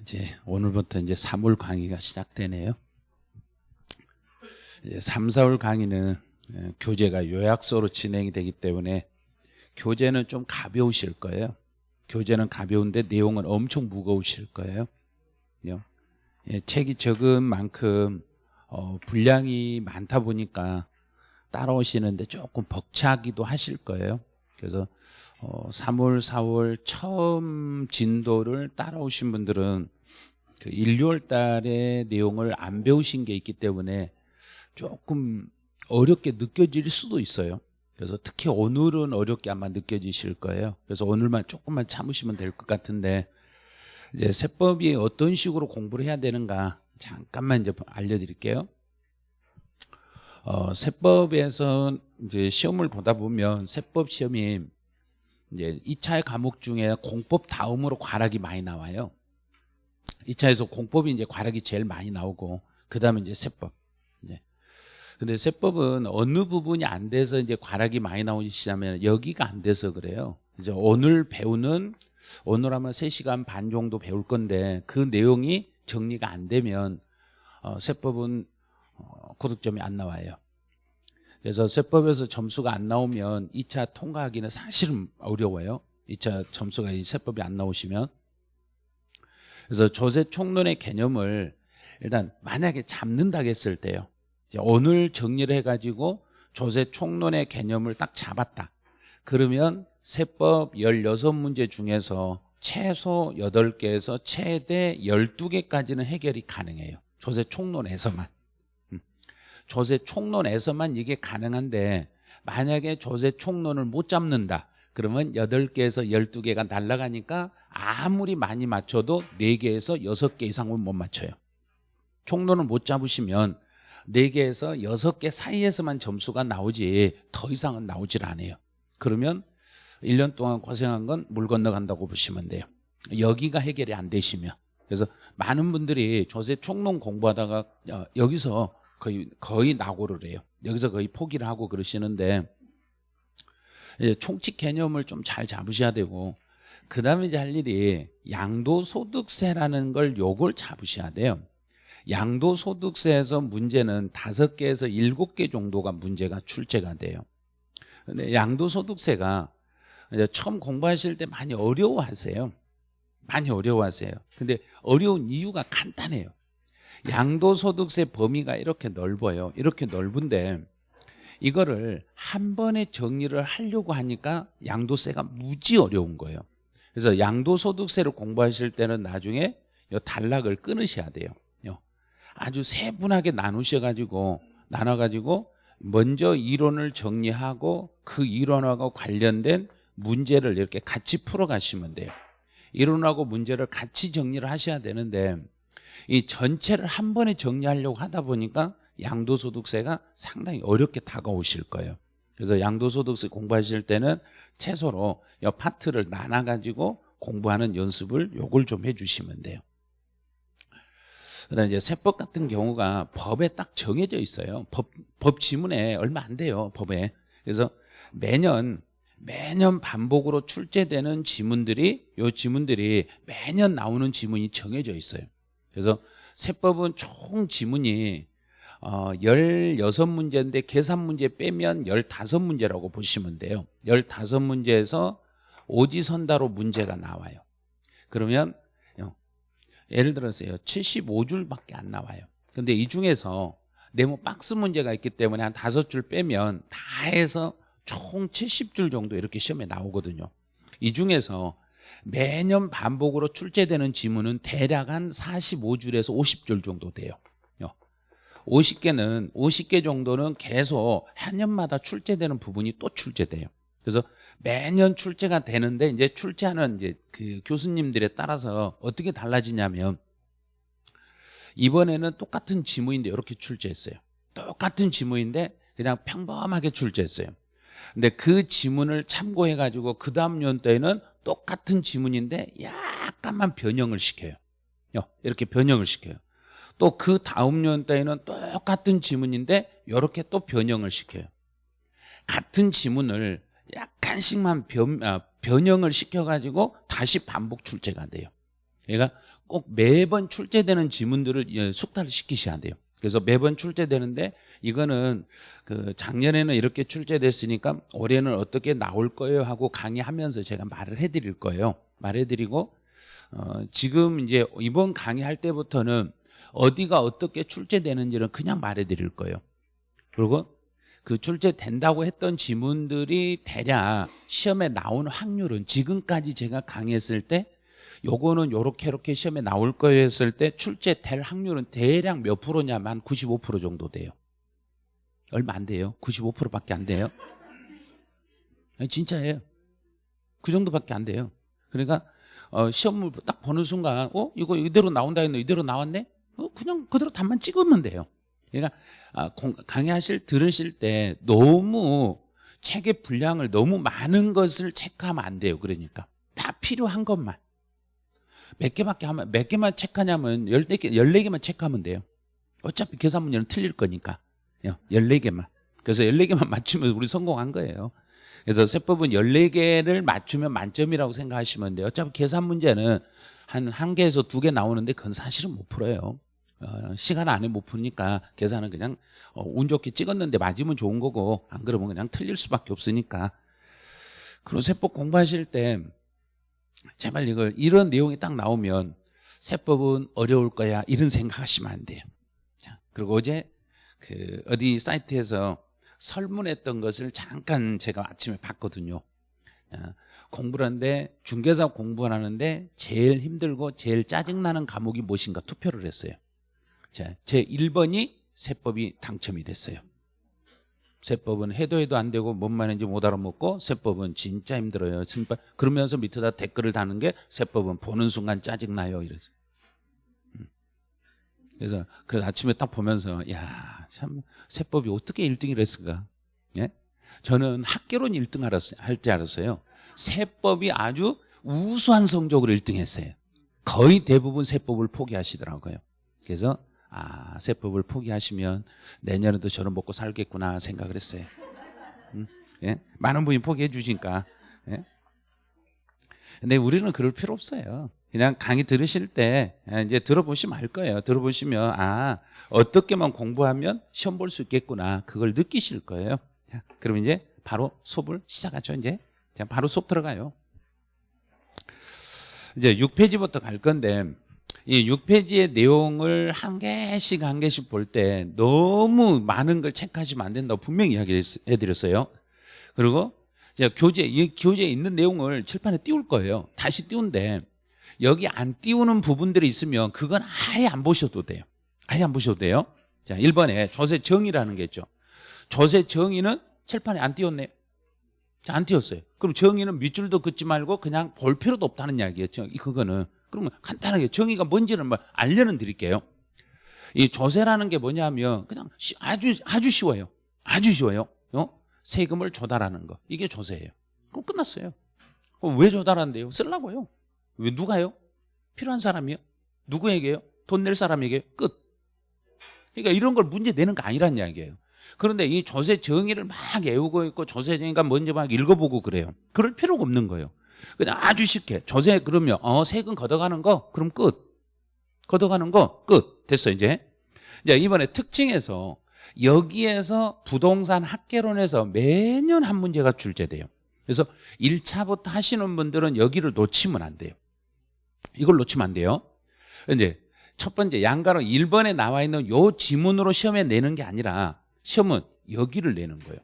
이제 오늘부터 이제 3월 강의가 시작되네요. 이제 3, 4월 강의는 예, 교재가 요약서로 진행이 되기 때문에 교재는 좀 가벼우실 거예요. 교재는 가벼운데 내용은 엄청 무거우실 거예요. 예, 책이 적은 만큼 어, 분량이 많다 보니까 따라오시는데 조금 벅차기도 하실 거예요. 그래서 어, 3월, 4월 처음 진도를 따라오신 분들은 그 1, 2월 달에 내용을 안 배우신 게 있기 때문에 조금 어렵게 느껴질 수도 있어요. 그래서 특히 오늘은 어렵게 아마 느껴지실 거예요. 그래서 오늘만 조금만 참으시면 될 것 같은데 이제 세법이 어떤 식으로 공부를 해야 되는가 잠깐만 이제 알려드릴게요. 어, 세법에서 이제 시험을 보다 보면 세법 시험이 이제 2차의 과목 중에 공법 다음으로 과락이 많이 나와요. 2차에서 공법이 이제 과락이 제일 많이 나오고 그다음에 이제 세법. 이제 근데 세법은 어느 부분이 안 돼서 이제 과락이 많이 나오시냐면 여기가 안 돼서 그래요. 이제 오늘 배우는 오늘 아마 3시간 반 정도 배울 건데 그 내용이 정리가 안 되면 어, 세법은 어, 고득점이 안 나와요. 그래서 세법에서 점수가 안 나오면 2차 통과하기는 사실은 어려워요. 2차 점수가 이 세법이 안 나오시면. 그래서 조세 총론의 개념을 일단 만약에 잡는다 했을 때요. 오늘 정리를 해가지고 조세 총론의 개념을 딱 잡았다. 그러면 세법 16문제 중에서 최소 8개에서 최대 12개까지는 해결이 가능해요. 조세 총론에서만. 조세 총론에서만 이게 가능한데 만약에 조세 총론을 못 잡는다 그러면 8개에서 12개가 날아가니까 아무리 많이 맞춰도 4개에서 6개 이상은 못 맞춰요. 총론을 못 잡으시면 4개에서 6개 사이에서만 점수가 나오지 더 이상은 나오질 않아요. 그러면 1년 동안 고생한 건 물 건너간다고 보시면 돼요. 여기가 해결이 안 되시면. 그래서 많은 분들이 조세 총론 공부하다가 어, 여기서 거의 거의 낙오를 해요. 여기서 거의 포기를 하고 그러시는데 총칙 개념을 좀 잘 잡으셔야 되고 그 다음에 이제 할 일이 양도소득세라는 걸 요걸 잡으셔야 돼요. 양도소득세에서 문제는 다섯 개에서 일곱 개 정도가 문제가 출제가 돼요. 근데 양도소득세가 처음 공부하실 때 많이 어려워하세요. 많이 어려워하세요. 근데 어려운 이유가 간단해요. 양도소득세 범위가 이렇게 넓어요. 이렇게 넓은데 이거를 한 번에 정리를 하려고 하니까 양도세가 무지 어려운 거예요. 그래서 양도소득세를 공부하실 때는 나중에 요 단락을 끊으셔야 돼요. 아주 세분하게 나누셔가지고 나눠가지고 먼저 이론을 정리하고 그 이론하고 관련된 문제를 이렇게 같이 풀어가시면 돼요. 이론하고 문제를 같이 정리를 하셔야 되는데 이 전체를 한 번에 정리하려고 하다 보니까 양도소득세가 상당히 어렵게 다가오실 거예요. 그래서 양도소득세 공부하실 때는 최소로 이 파트를 나눠가지고 공부하는 연습을 요걸 좀 해주시면 돼요. 그다음 이제 세법 같은 경우가 법에 딱 정해져 있어요. 법, 법 지문에 얼마 안 돼요. 법에. 그래서 매년 매년 반복으로 출제되는 지문들이 요 지문들이 매년 나오는 지문이 정해져 있어요. 그래서 세법은 총 지문이 어, 16문제인데 계산 문제 빼면 15문제라고 보시면 돼요. 15문제에서 오지선다로 문제가 나와요. 그러면 예를 들어서요. 75줄밖에 안 나와요. 근데 이 중에서 네모 박스 문제가 있기 때문에 한 다섯 줄 빼면 다 해서 총 70줄 정도 이렇게 시험에 나오거든요. 이 중에서 매년 반복으로 출제되는 지문은 대략 한 45줄에서 50줄 정도 돼요. 50개는 50개 정도는 계속 한 년마다 출제되는 부분이 또 출제돼요. 그래서 매년 출제가 되는데 이제 출제하는 이제 그 교수님들에 따라서 어떻게 달라지냐면 이번에는 똑같은 지문인데 이렇게 출제했어요. 똑같은 지문인데 그냥 평범하게 출제했어요. 근데 그 지문을 참고해 가지고 그 다음 연도에는 똑같은 지문인데 약간만 변형을 시켜요. 이렇게 변형을 시켜요. 또 그 다음 연도에는 똑같은 지문인데 이렇게 또 변형을 시켜요. 같은 지문을 약간씩만 변, 아, 변형을 시켜가지고 다시 반복 출제가 돼요. 그러니까 꼭 매번 출제되는 지문들을 예, 숙달을 시키셔야 돼요. 그래서 매번 출제되는데 이거는 그 작년에는 이렇게 출제됐으니까 올해는 어떻게 나올 거예요 하고 강의하면서 제가 말을 해드릴 거예요. 말해드리고 어, 지금 이제 이번 강의할 때부터는 어디가 어떻게 출제되는지는 그냥 말해드릴 거예요. 그리고 그 출제된다고 했던 지문들이 대략 시험에 나오는 확률은 지금까지 제가 강의했을 때 요거는 요렇게 이렇게 시험에 나올 거예요 했을 때 출제될 확률은 대략 몇 프로냐면 95% 정도 돼요. 얼마 안 돼요. 95%밖에 안 돼요. 아니, 진짜예요. 그 정도밖에 안 돼요. 그러니까 어, 시험을 딱 보는 순간 어 이거 이대로 나온다 했는데 이대로 나왔네? 어, 그냥 그대로 답만 찍으면 돼요. 그러니까 아, 공- 강의하실 들으실 때 너무 책의 분량을 너무 많은 것을 체크하면 안 돼요. 그러니까 다 필요한 것만 몇 개밖에 하면 몇 개만 체크하냐면 14개 14개만 체크하면 돼요. 어차피 계산 문제는 틀릴 거니까. 14개만. 그래서 14개만 맞추면 우리 성공한 거예요. 그래서 세법은 14개를 맞추면 만점이라고 생각하시면 돼요. 어차피 계산 문제는 한한 개에서 두개 나오는데 그건 사실은 못 풀어요. 어, 시간 안에 못 푸니까 계산은 그냥 어, 운 좋게 찍었는데 맞으면 좋은 거고 안 그러면 그냥 틀릴 수밖에 없으니까. 그리고 세법 공부하실 때 제발 이걸 이런 내용이 딱 나오면 세법은 어려울 거야 이런 생각하시면 안 돼요. 자, 그리고 어제 그 어디 사이트에서 설문했던 것을 잠깐 제가 아침에 봤거든요. 자, 공부를 하는데 중개사 공부를 하는데 제일 힘들고 제일 짜증나는 과목이 무엇인가 투표를 했어요. 자, 제 1번이 세법이 당첨이 됐어요. 세법은 해도 해도 안 되고 뭔 말인지 못 알아먹고 세법은 진짜 힘들어요. 진짜 그러면서 밑에다 댓글을 다는 게 세법은 보는 순간 짜증나요. 이래서. 음. 그래서 그래서 아침에 딱 보면서 야 참 세법이 어떻게 1등을 했을까? 예? 저는 학계론 1등 할줄 알았어요. 세법이 아주 우수한 성적으로 1등 했어요. 거의 대부분 세법을 포기하시더라고요. 그래서 아 세법을 포기하시면 내년에도 저는 먹고 살겠구나 생각을 했어요. 음? 예? 많은 분이 포기해 주니까. 예? 근데 우리는 그럴 필요 없어요. 그냥 강의 들으실 때 이제 들어보시면 알 거예요. 들어보시면 아 어떻게만 공부하면 시험 볼 수 있겠구나 그걸 느끼실 거예요. 자, 그럼 이제 바로 수업을 시작하죠. 이제 자, 바로 수업 들어가요. 이제 6페이지부터 갈 건데 이 6페이지의 내용을 한 개씩 한 개씩 볼 때 너무 많은 걸 체크하시면 안 된다고 분명히 이야기해드렸어요. 그리고 이제 교재 이 교재에 있는 내용을 칠판에 띄울 거예요. 다시 띄운데 여기 안 띄우는 부분들이 있으면 그건 아예 안 보셔도 돼요. 아예 안 보셔도 돼요. 자, 1번에 조세 정의라는 게 있죠. 조세 정의는 칠판에 안 띄웠네요. 자, 안 띄웠어요. 그럼 정의는 밑줄도 긋지 말고 그냥 볼 필요도 없다는 이야기였죠. 이 그거는 그러면 간단하게 정의가 뭔지는 뭐 알려는 드릴게요. 이 조세라는 게 뭐냐면 그냥 시- 아주 아주 쉬워요. 아주 쉬워요. 어? 세금을 조달하는 거 이게 조세예요. 그럼 끝났어요. 그럼 왜 조달한대요? 쓰려고요. 왜 누가요? 필요한 사람이요? 누구에게요? 돈 낼 사람에게 끝. 그러니까 이런 걸 문제 내는 거 아니란 이야기예요. 그런데 이 조세 정의를 막 외우고 있고 조세 정의가 뭔지 막 읽어보고 그래요. 그럴 필요가 없는 거예요. 그냥 아주 쉽게 조세 그러면 어 세금 걷어가는 거 그럼 끝. 걷어가는 거 끝. 됐어 이제. 이제 이번에 특징에서 여기에서 부동산 학개론에서 매년 한 문제가 출제돼요. 그래서 1차부터 하시는 분들은 여기를 놓치면 안 돼요. 이걸 놓치면 안 돼요. 이제 첫 번째 양가로 1번에 나와 있는 요 지문으로 시험에 내는 게 아니라 시험은 여기를 내는 거예요.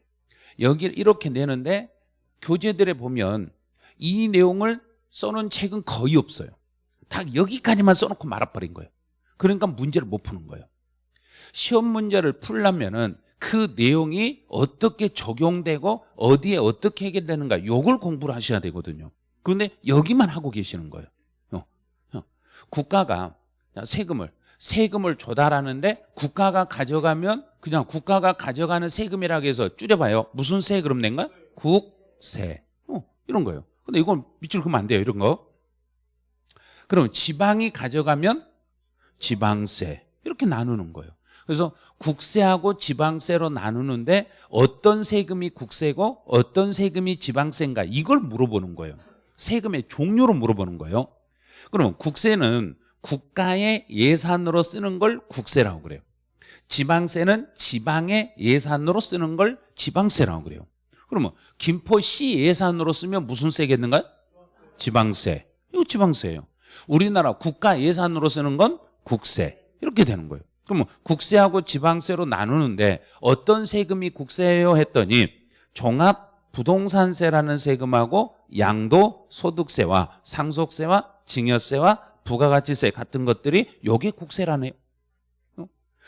여기를 이렇게 내는데 교재들에 보면 이 내용을 써놓은 책은 거의 없어요. 다 여기까지만 써놓고 말아버린 거예요. 그러니까 문제를 못 푸는 거예요. 시험 문제를 풀려면 은 그 내용이 어떻게 적용되고 어디에 어떻게 해결되는가 요걸 공부를 하셔야 되거든요. 그런데 여기만 하고 계시는 거예요. 어, 어. 국가가 세금을 세금을 조달하는데 국가가 가져가면 그냥 국가가 가져가는 세금이라고 해서 줄여봐요. 무슨 세 그럼 낸가? 국세. 어, 이런 거예요. 근데 이건 밑줄 그으면 안 돼요. 이런 거. 그럼 지방이 가져가면 지방세. 이렇게 나누는 거예요. 그래서 국세하고 지방세로 나누는데 어떤 세금이 국세고 어떤 세금이 지방세인가 이걸 물어보는 거예요. 세금의 종류로 물어보는 거예요. 그러면 국세는 국가의 예산으로 쓰는 걸 국세라고 그래요. 지방세는 지방의 예산으로 쓰는 걸 지방세라고 그래요. 그러면 김포시 예산으로 쓰면 무슨 세겠는가요? 지방세. 이거 지방세예요. 우리나라 국가 예산으로 쓰는 건 국세. 이렇게 되는 거예요. 그러면 국세하고 지방세로 나누는데 어떤 세금이 국세예요 했더니 종합 부동산세라는 세금하고 양도 소득세와 상속세와 증여세와 부가가치세 같은 것들이 요게 국세라네요. 어?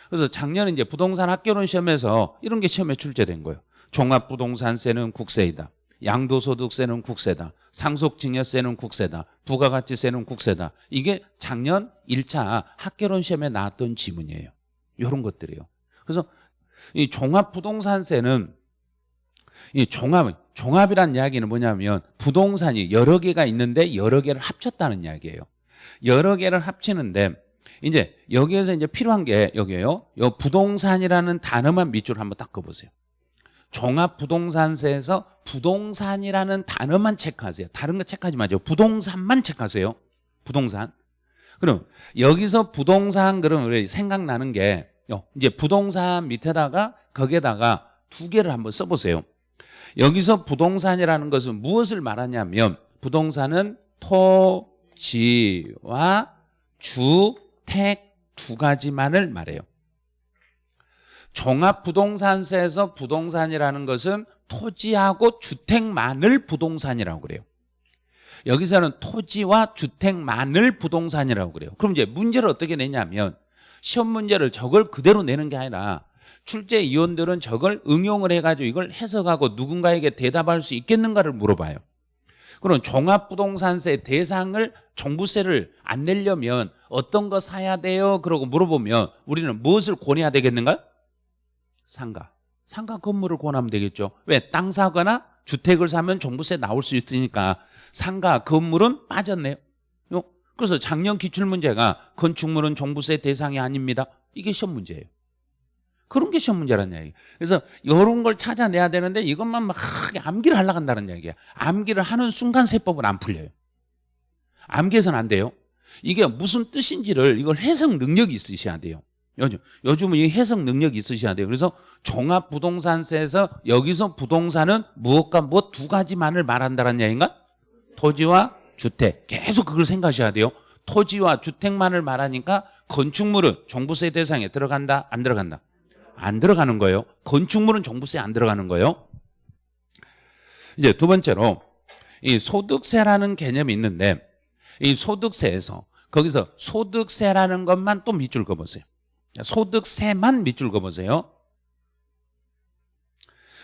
그래서 작년에 이제 부동산 학교론 시험에서 이런 게 시험에 출제된 거예요. 종합부동산세는 국세이다. 양도소득세는 국세다. 상속증여세는 국세다. 부가가치세는 국세다. 이게 작년 1차 학교론 시험에 나왔던 지문이에요. 이런 것들이요. 그래서 이 종합부동산세는 이 종합, 종합이란 이야기는 뭐냐면 부동산이 여러 개가 있는데 여러 개를 합쳤다는 이야기예요. 여러 개를 합치는데 이제 여기에서 이제 필요한 게 여기에요. 요 부동산이라는 단어만 밑줄 한번 닦아보세요. 종합부동산세에서 부동산이라는 단어만 체크하세요. 다른 거 체크하지 마죠. 부동산만 체크하세요. 부동산. 그럼 여기서 부동산 그러면 우리 생각나는 게 이제 부동산 밑에다가 거기에다가 두 개를 한번 써보세요. 여기서 부동산이라는 것은 무엇을 말하냐면 부동산은 토지와 주택 두 가지만을 말해요. 종합부동산세에서 부동산이라는 것은 토지하고 주택만을 부동산이라고 그래요. 여기서는 토지와 주택만을 부동산이라고 그래요. 그럼 이제 문제를 어떻게 내냐면 시험 문제를 저걸 그대로 내는 게 아니라 출제 위원들은 저걸 응용을 해가지고 이걸 해석하고 누군가에게 대답할 수 있겠는가를 물어봐요. 그럼 종합부동산세 대상을 종부세를 안 내려면 어떤 거 사야 돼요? 그러고 물어보면 우리는 무엇을 권해야 되겠는가? 상가. 상가 건물을 권하면 되겠죠. 왜? 땅 사거나 주택을 사면 종부세 나올 수 있으니까 상가 건물은 빠졌네요. 요. 그래서 작년 기출문제가 건축물은 종부세 대상이 아닙니다. 이게 시험 문제예요. 그런 게 시험 문제란 얘기예요. 그래서 이런 걸 찾아내야 되는데 이것만 막 암기를 하려고 한다는 얘기야. 암기를 하는 순간 세법은 안 풀려요. 암기해서는 안 돼요. 이게 무슨 뜻인지를 이걸 해석 능력이 있으셔야 돼요. 요즘, 요즘은 이 해석 능력이 있으셔야 돼요. 그래서 종합부동산세에서 여기서 부동산은 무엇과 무엇 두 가지만을 말한다는 얘기인가? 토지와 주택. 계속 그걸 생각하셔야 돼요. 토지와 주택만을 말하니까 건축물은 종부세 대상에 들어간다? 안 들어간다? 안 들어가는 거예요. 건축물은 종부세 안 들어가는 거예요. 이제 두 번째로 이 소득세라는 개념이 있는데 이 소득세에서 거기서 소득세라는 것만 또 밑줄 그어보세요. 소득세만 밑줄 그어보세요.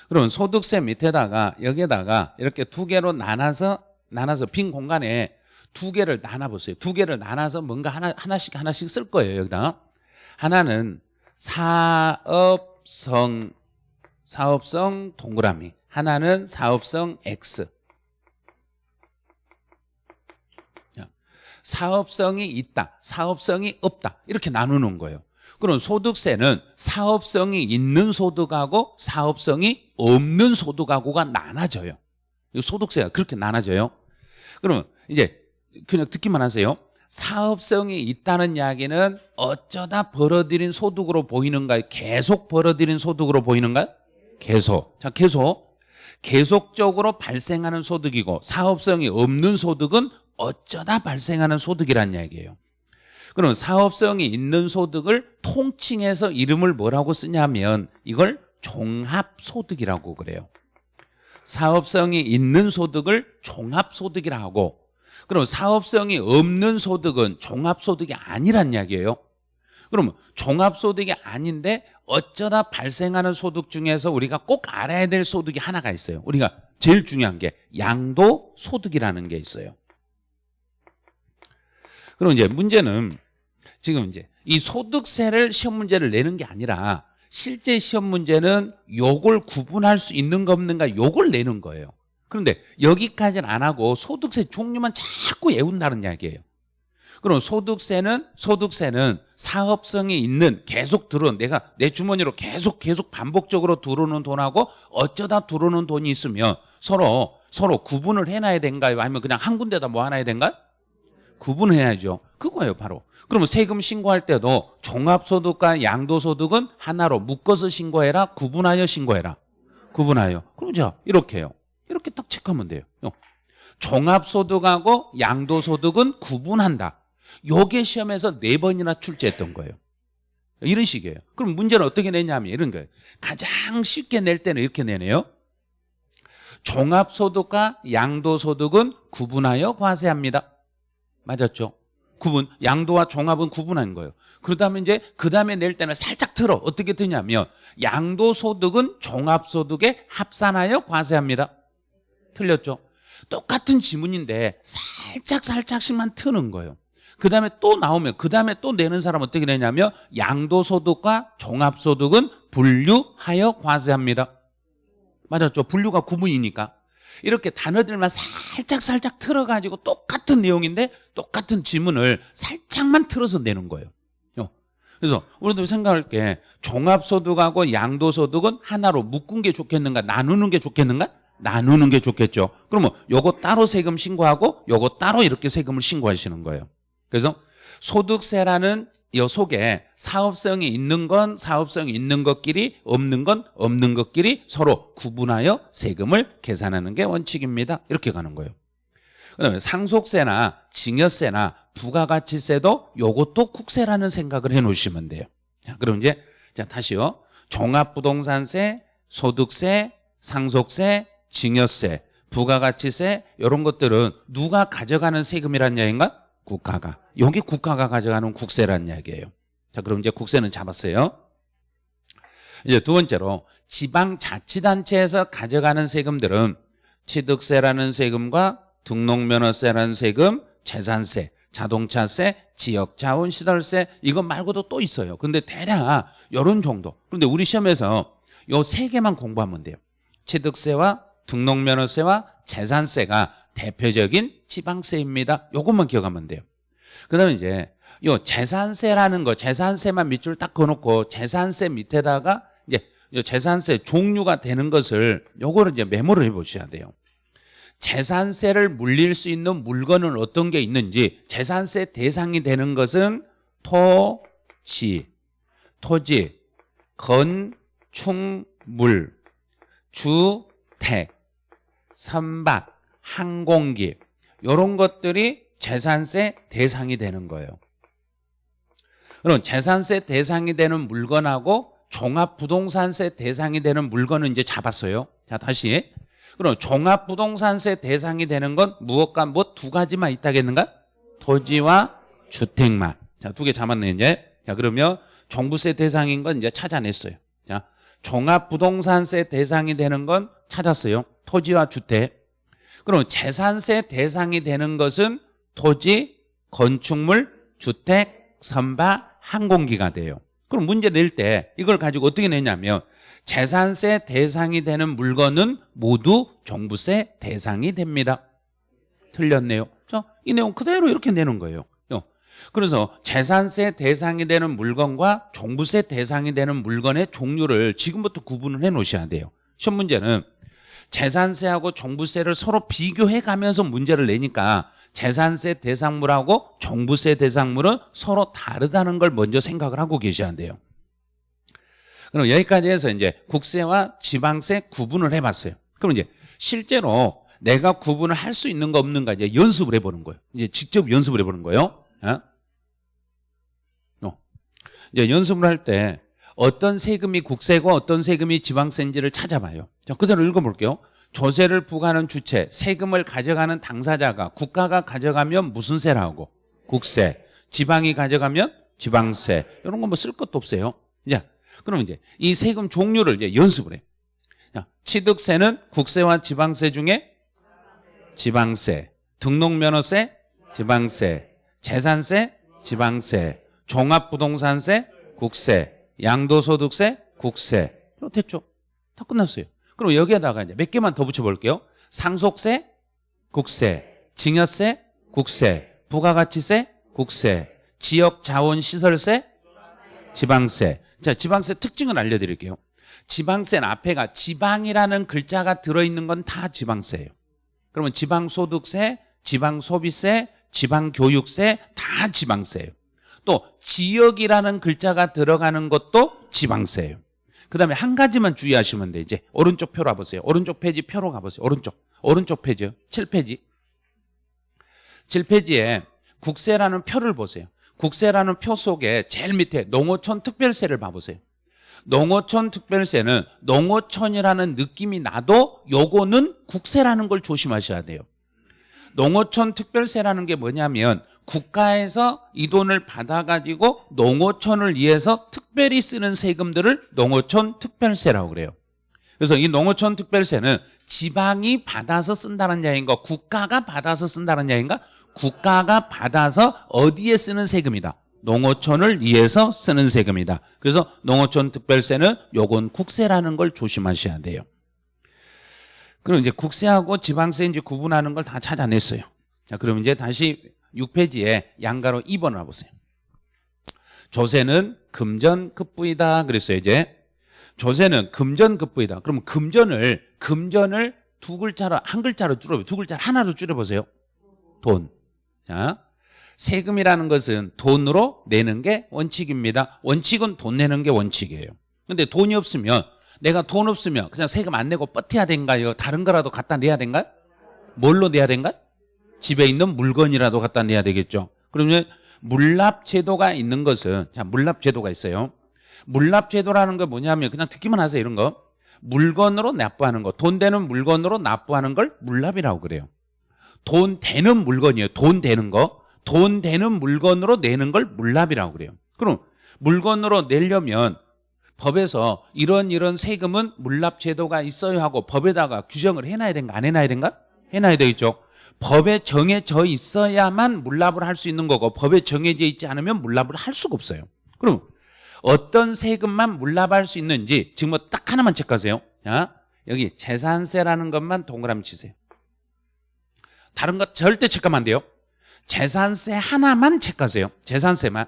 그럼 소득세 밑에다가 여기에다가 이렇게 두 개로 나눠서 나눠서 빈 공간에 두 개를 나눠보세요. 두 개를 나눠서 뭔가 하나, 하나씩 하나씩 쓸 거예요. 여기다 하나는 사업성 사업성 동그라미 하나는 사업성 X 사업성이 있다 사업성이 없다 이렇게 나누는 거예요 그럼 소득세는 사업성이 있는 소득하고 사업성이 없는 소득하고가 나눠져요 소득세가 그렇게 나눠져요 그러면 이제 그냥 듣기만 하세요 사업성이 있다는 이야기는 어쩌다 벌어들인 소득으로 보이는가요? 계속 벌어들인 소득으로 보이는가요? 계속. 자, 계속. 계속적으로 발생하는 소득이고 사업성이 없는 소득은 어쩌다 발생하는 소득이란 이야기예요. 그럼 사업성이 있는 소득을 통칭해서 이름을 뭐라고 쓰냐면 이걸 종합소득이라고 그래요. 사업성이 있는 소득을 종합소득이라 하고 그럼 사업성이 없는 소득은 종합소득이 아니란 이야기예요. 그러면 종합소득이 아닌데 어쩌다 발생하는 소득 중에서 우리가 꼭 알아야 될 소득이 하나가 있어요. 우리가 제일 중요한 게 양도소득이라는 게 있어요. 그럼 이제 문제는 지금 이제 이 소득세를 시험 문제를 내는 게 아니라 실제 시험 문제는 요걸 구분할 수 있는 거 없는가 요걸 내는 거예요. 그런데 여기까지는 안 하고 소득세 종류만 자꾸 외운다는 이야기예요. 그럼 소득세는 소득세는 사업성이 있는 계속 들어온 내가 내 주머니로 계속 계속 반복적으로 들어오는 돈하고 어쩌다 들어오는 돈이 있으면 서로 서로 구분을 해놔야 된가요? 아니면 그냥 한 군데다 모아놔야 된가요? 구분해야죠. 그거예요, 바로. 그러면 세금 신고할 때도 종합소득과 양도소득은 하나로 묶어서 신고해라, 구분하여 신고해라. 구분하여. 그럼 자, 이렇게요. 이렇게 딱 체크하면 돼요. 요. 종합소득하고 양도소득은 구분한다. 요게 시험에서 네 번이나 출제했던 거예요. 이런 식이에요. 그럼 문제는 어떻게 내냐면 이런 거예요. 가장 쉽게 낼 때는 이렇게 내네요. 종합소득과 양도소득은 구분하여 과세합니다. 맞았죠? 구분, 양도와 종합은 구분한 거예요. 그러다면 이제 그 다음에 낼 때는 살짝 틀어. 어떻게 뜨냐면 양도소득은 종합소득에 합산하여 과세합니다. 틀렸죠? 똑같은 지문인데 살짝 살짝씩만 트는 거예요. 그 다음에 또 나오면 그 다음에 또 내는 사람은 어떻게 내냐면 양도소득과 종합소득은 분류하여 과세합니다. 맞았죠? 분류가 구분이니까. 이렇게 단어들만 살짝 살짝 틀어가지고 똑같은 내용인데 똑같은 지문을 살짝만 틀어서 내는 거예요. 요. 그래서 우리도 생각할 게 종합소득하고 양도소득은 하나로 묶은 게 좋겠는가 나누는 게 좋겠는가? 나누는 게 좋겠죠. 그러면 요거 따로 세금 신고하고 요거 따로 이렇게 세금을 신고하시는 거예요. 그래서 소득세라는 요 속에 사업성이 있는 건 사업성이 있는 것끼리 없는 건 없는 것끼리 서로 구분하여 세금을 계산하는 게 원칙입니다. 이렇게 가는 거예요. 그다음에 상속세나 증여세나 부가가치세도 요것도 국세라는 생각을 해 놓으시면 돼요. 자, 그럼 이제 자 다시요. 종합부동산세, 소득세, 상속세, 증여세, 부가가치세 이런 것들은 누가 가져가는 세금이란 얘기인가? 국가가. 여기 국가가 가져가는 국세라는 이야기예요. 자, 그럼 이제 국세는 잡았어요. 이제 두 번째로 지방자치단체에서 가져가는 세금들은 취득세라는 세금과 등록면허세라는 세금, 재산세, 자동차세, 지역 자원 시설세 이것 말고도 또 있어요. 근데 대략 이런 정도. 그런데 우리 시험에서 요 세 개만 공부하면 돼요. 취득세와 등록면허세와 재산세가 대표적인 지방세입니다. 요것만 기억하면 돼요. 그 다음에 이제 요 재산세라는 거, 재산세만 밑줄 딱 그어놓고 재산세 밑에다가 이제 요 재산세 종류가 되는 것을 요거를 이제 메모를 해 보셔야 돼요. 재산세를 물릴 수 있는 물건은 어떤 게 있는지 재산세 대상이 되는 것은 토지, 토지, 건축물, 주택, 선박, 항공기 이런 것들이 재산세 대상이 되는 거예요. 그럼 재산세 대상이 되는 물건하고 종합부동산세 대상이 되는 물건은 이제 잡았어요. 자 다시 그럼 종합부동산세 대상이 되는 건 무엇과 뭐두 가지만 있다겠는가? 토지와 주택만. 자 두 개 잡았네 이제. 자 그러면 종부세 대상인 건 이제 찾아냈어요. 자 종합부동산세 대상이 되는 건 찾았어요. 토지와 주택. 그럼 재산세 대상이 되는 것은 토지, 건축물, 주택, 선박, 항공기가 돼요. 그럼 문제 낼 때 이걸 가지고 어떻게 내냐면 재산세 대상이 되는 물건은 모두 종부세 대상이 됩니다. 틀렸네요. 자, 이 내용 그대로 이렇게 내는 거예요. 그래서 재산세 대상이 되는 물건과 종부세 대상이 되는 물건의 종류를 지금부터 구분을 해 놓으셔야 돼요. 시험 문제는 재산세하고 종부세를 서로 비교해 가면서 문제를 내니까 재산세 대상물하고 종부세 대상물은 서로 다르다는 걸 먼저 생각을 하고 계셔야 돼요. 그럼 여기까지 해서 이제 국세와 지방세 구분을 해봤어요. 그럼 이제 실제로 내가 구분을 할 수 있는 거 없는가 이제 연습을 해보는 거예요. 이제 직접 연습을 해보는 거예요. 어? 어. 이제 연습을 할 때 어떤 세금이 국세고 어떤 세금이 지방세인지를 찾아봐요. 자, 그대로 읽어볼게요. 조세를 부과하는 주체, 세금을 가져가는 당사자가 국가가 가져가면 무슨 세라고? 국세. 지방이 가져가면 지방세. 이런 건뭐쓸 것도 없어요. 자, 그럼 이제 이 세금 종류를 이제 연습을 해. 자, 취득세는 국세와 지방세 중에 지방세, 등록면허세, 지방세, 재산세, 지방세, 종합부동산세, 국세, 양도소득세, 국세. 됐죠? 다 끝났어요. 그럼 여기에다가 이제 몇 개만 더 붙여볼게요. 상속세, 국세, 증여세, 국세, 부가가치세, 국세, 지역자원시설세, 지방세. 자, 지방세 특징을 알려드릴게요. 지방세는 앞에가 지방이라는 글자가 들어있는 건 다 지방세예요. 그러면 지방소득세, 지방소비세, 지방교육세 다 지방세예요. 또 지역이라는 글자가 들어가는 것도 지방세예요. 그 다음에 한 가지만 주의하시면 돼. 이제 오른쪽 표로 가보세요. 오른쪽 페이지 표로 가보세요. 오른쪽. 오른쪽 페이지요. 7페이지. 7페이지에 국세라는 표를 보세요. 국세라는 표 속에 제일 밑에 농어촌 특별세를 봐보세요. 농어촌 특별세는 농어촌이라는 느낌이 나도 요거는 국세라는 걸 조심하셔야 돼요. 농어촌 특별세라는 게 뭐냐면 국가에서 이 돈을 받아가지고 농어촌을 위해서 특별히 쓰는 세금들을 농어촌 특별세라고 그래요. 그래서 이 농어촌 특별세는 지방이 받아서 쓴다는 이야기인가 국가가 받아서 쓴다는 이야기인가 국가가 받아서 어디에 쓰는 세금이다. 농어촌을 위해서 쓰는 세금이다. 그래서 농어촌 특별세는 요건 국세라는 걸 조심하셔야 돼요. 그럼 이제 국세하고 지방세 이제 구분하는 걸 다 찾아냈어요. 자, 그럼 이제 다시 6페이지에 양가로 2번을 와보세요. 조세는 금전급부이다 그랬어요, 이제. 조세는 금전급부이다. 그럼 금전을, 금전을 두 글자로, 한 글자로 줄여보세요. 두 글자 하나로 줄여보세요. 돈. 자, 세금이라는 것은 돈으로 내는 게 원칙입니다. 원칙은 돈 내는 게 원칙이에요. 근데 돈이 없으면 내가 돈 없으면 그냥 세금 안 내고 버텨야 된가요? 다른 거라도 갖다 내야 된가요? 뭘로 내야 된가요? 집에 있는 물건이라도 갖다 내야 되겠죠. 그러면 물납 제도가 있는 것은 자 물납 제도가 있어요. 물납 제도라는 거 뭐냐면 그냥 듣기만 하세요 이런 거. 물건으로 납부하는 거, 돈 되는 물건으로 납부하는 걸 물납이라고 그래요. 돈 되는 물건이에요. 돈 되는 거. 돈 되는 물건으로 내는 걸 물납이라고 그래요. 그럼 물건으로 내려면 법에서 이런 이런 세금은 물납 제도가 있어야 하고 법에다가 규정을 해놔야 된가 안 해놔야 된가? 해놔야 되겠죠. 법에 정해져 있어야만 물납을 할 수 있는 거고 법에 정해져 있지 않으면 물납을 할 수가 없어요. 그럼 어떤 세금만 물납할 수 있는지 지금 뭐 딱 하나만 체크하세요. 자, 여기 재산세라는 것만 동그라미 치세요. 다른 것 절대 체크하면 안 돼요. 재산세 하나만 체크하세요. 재산세만.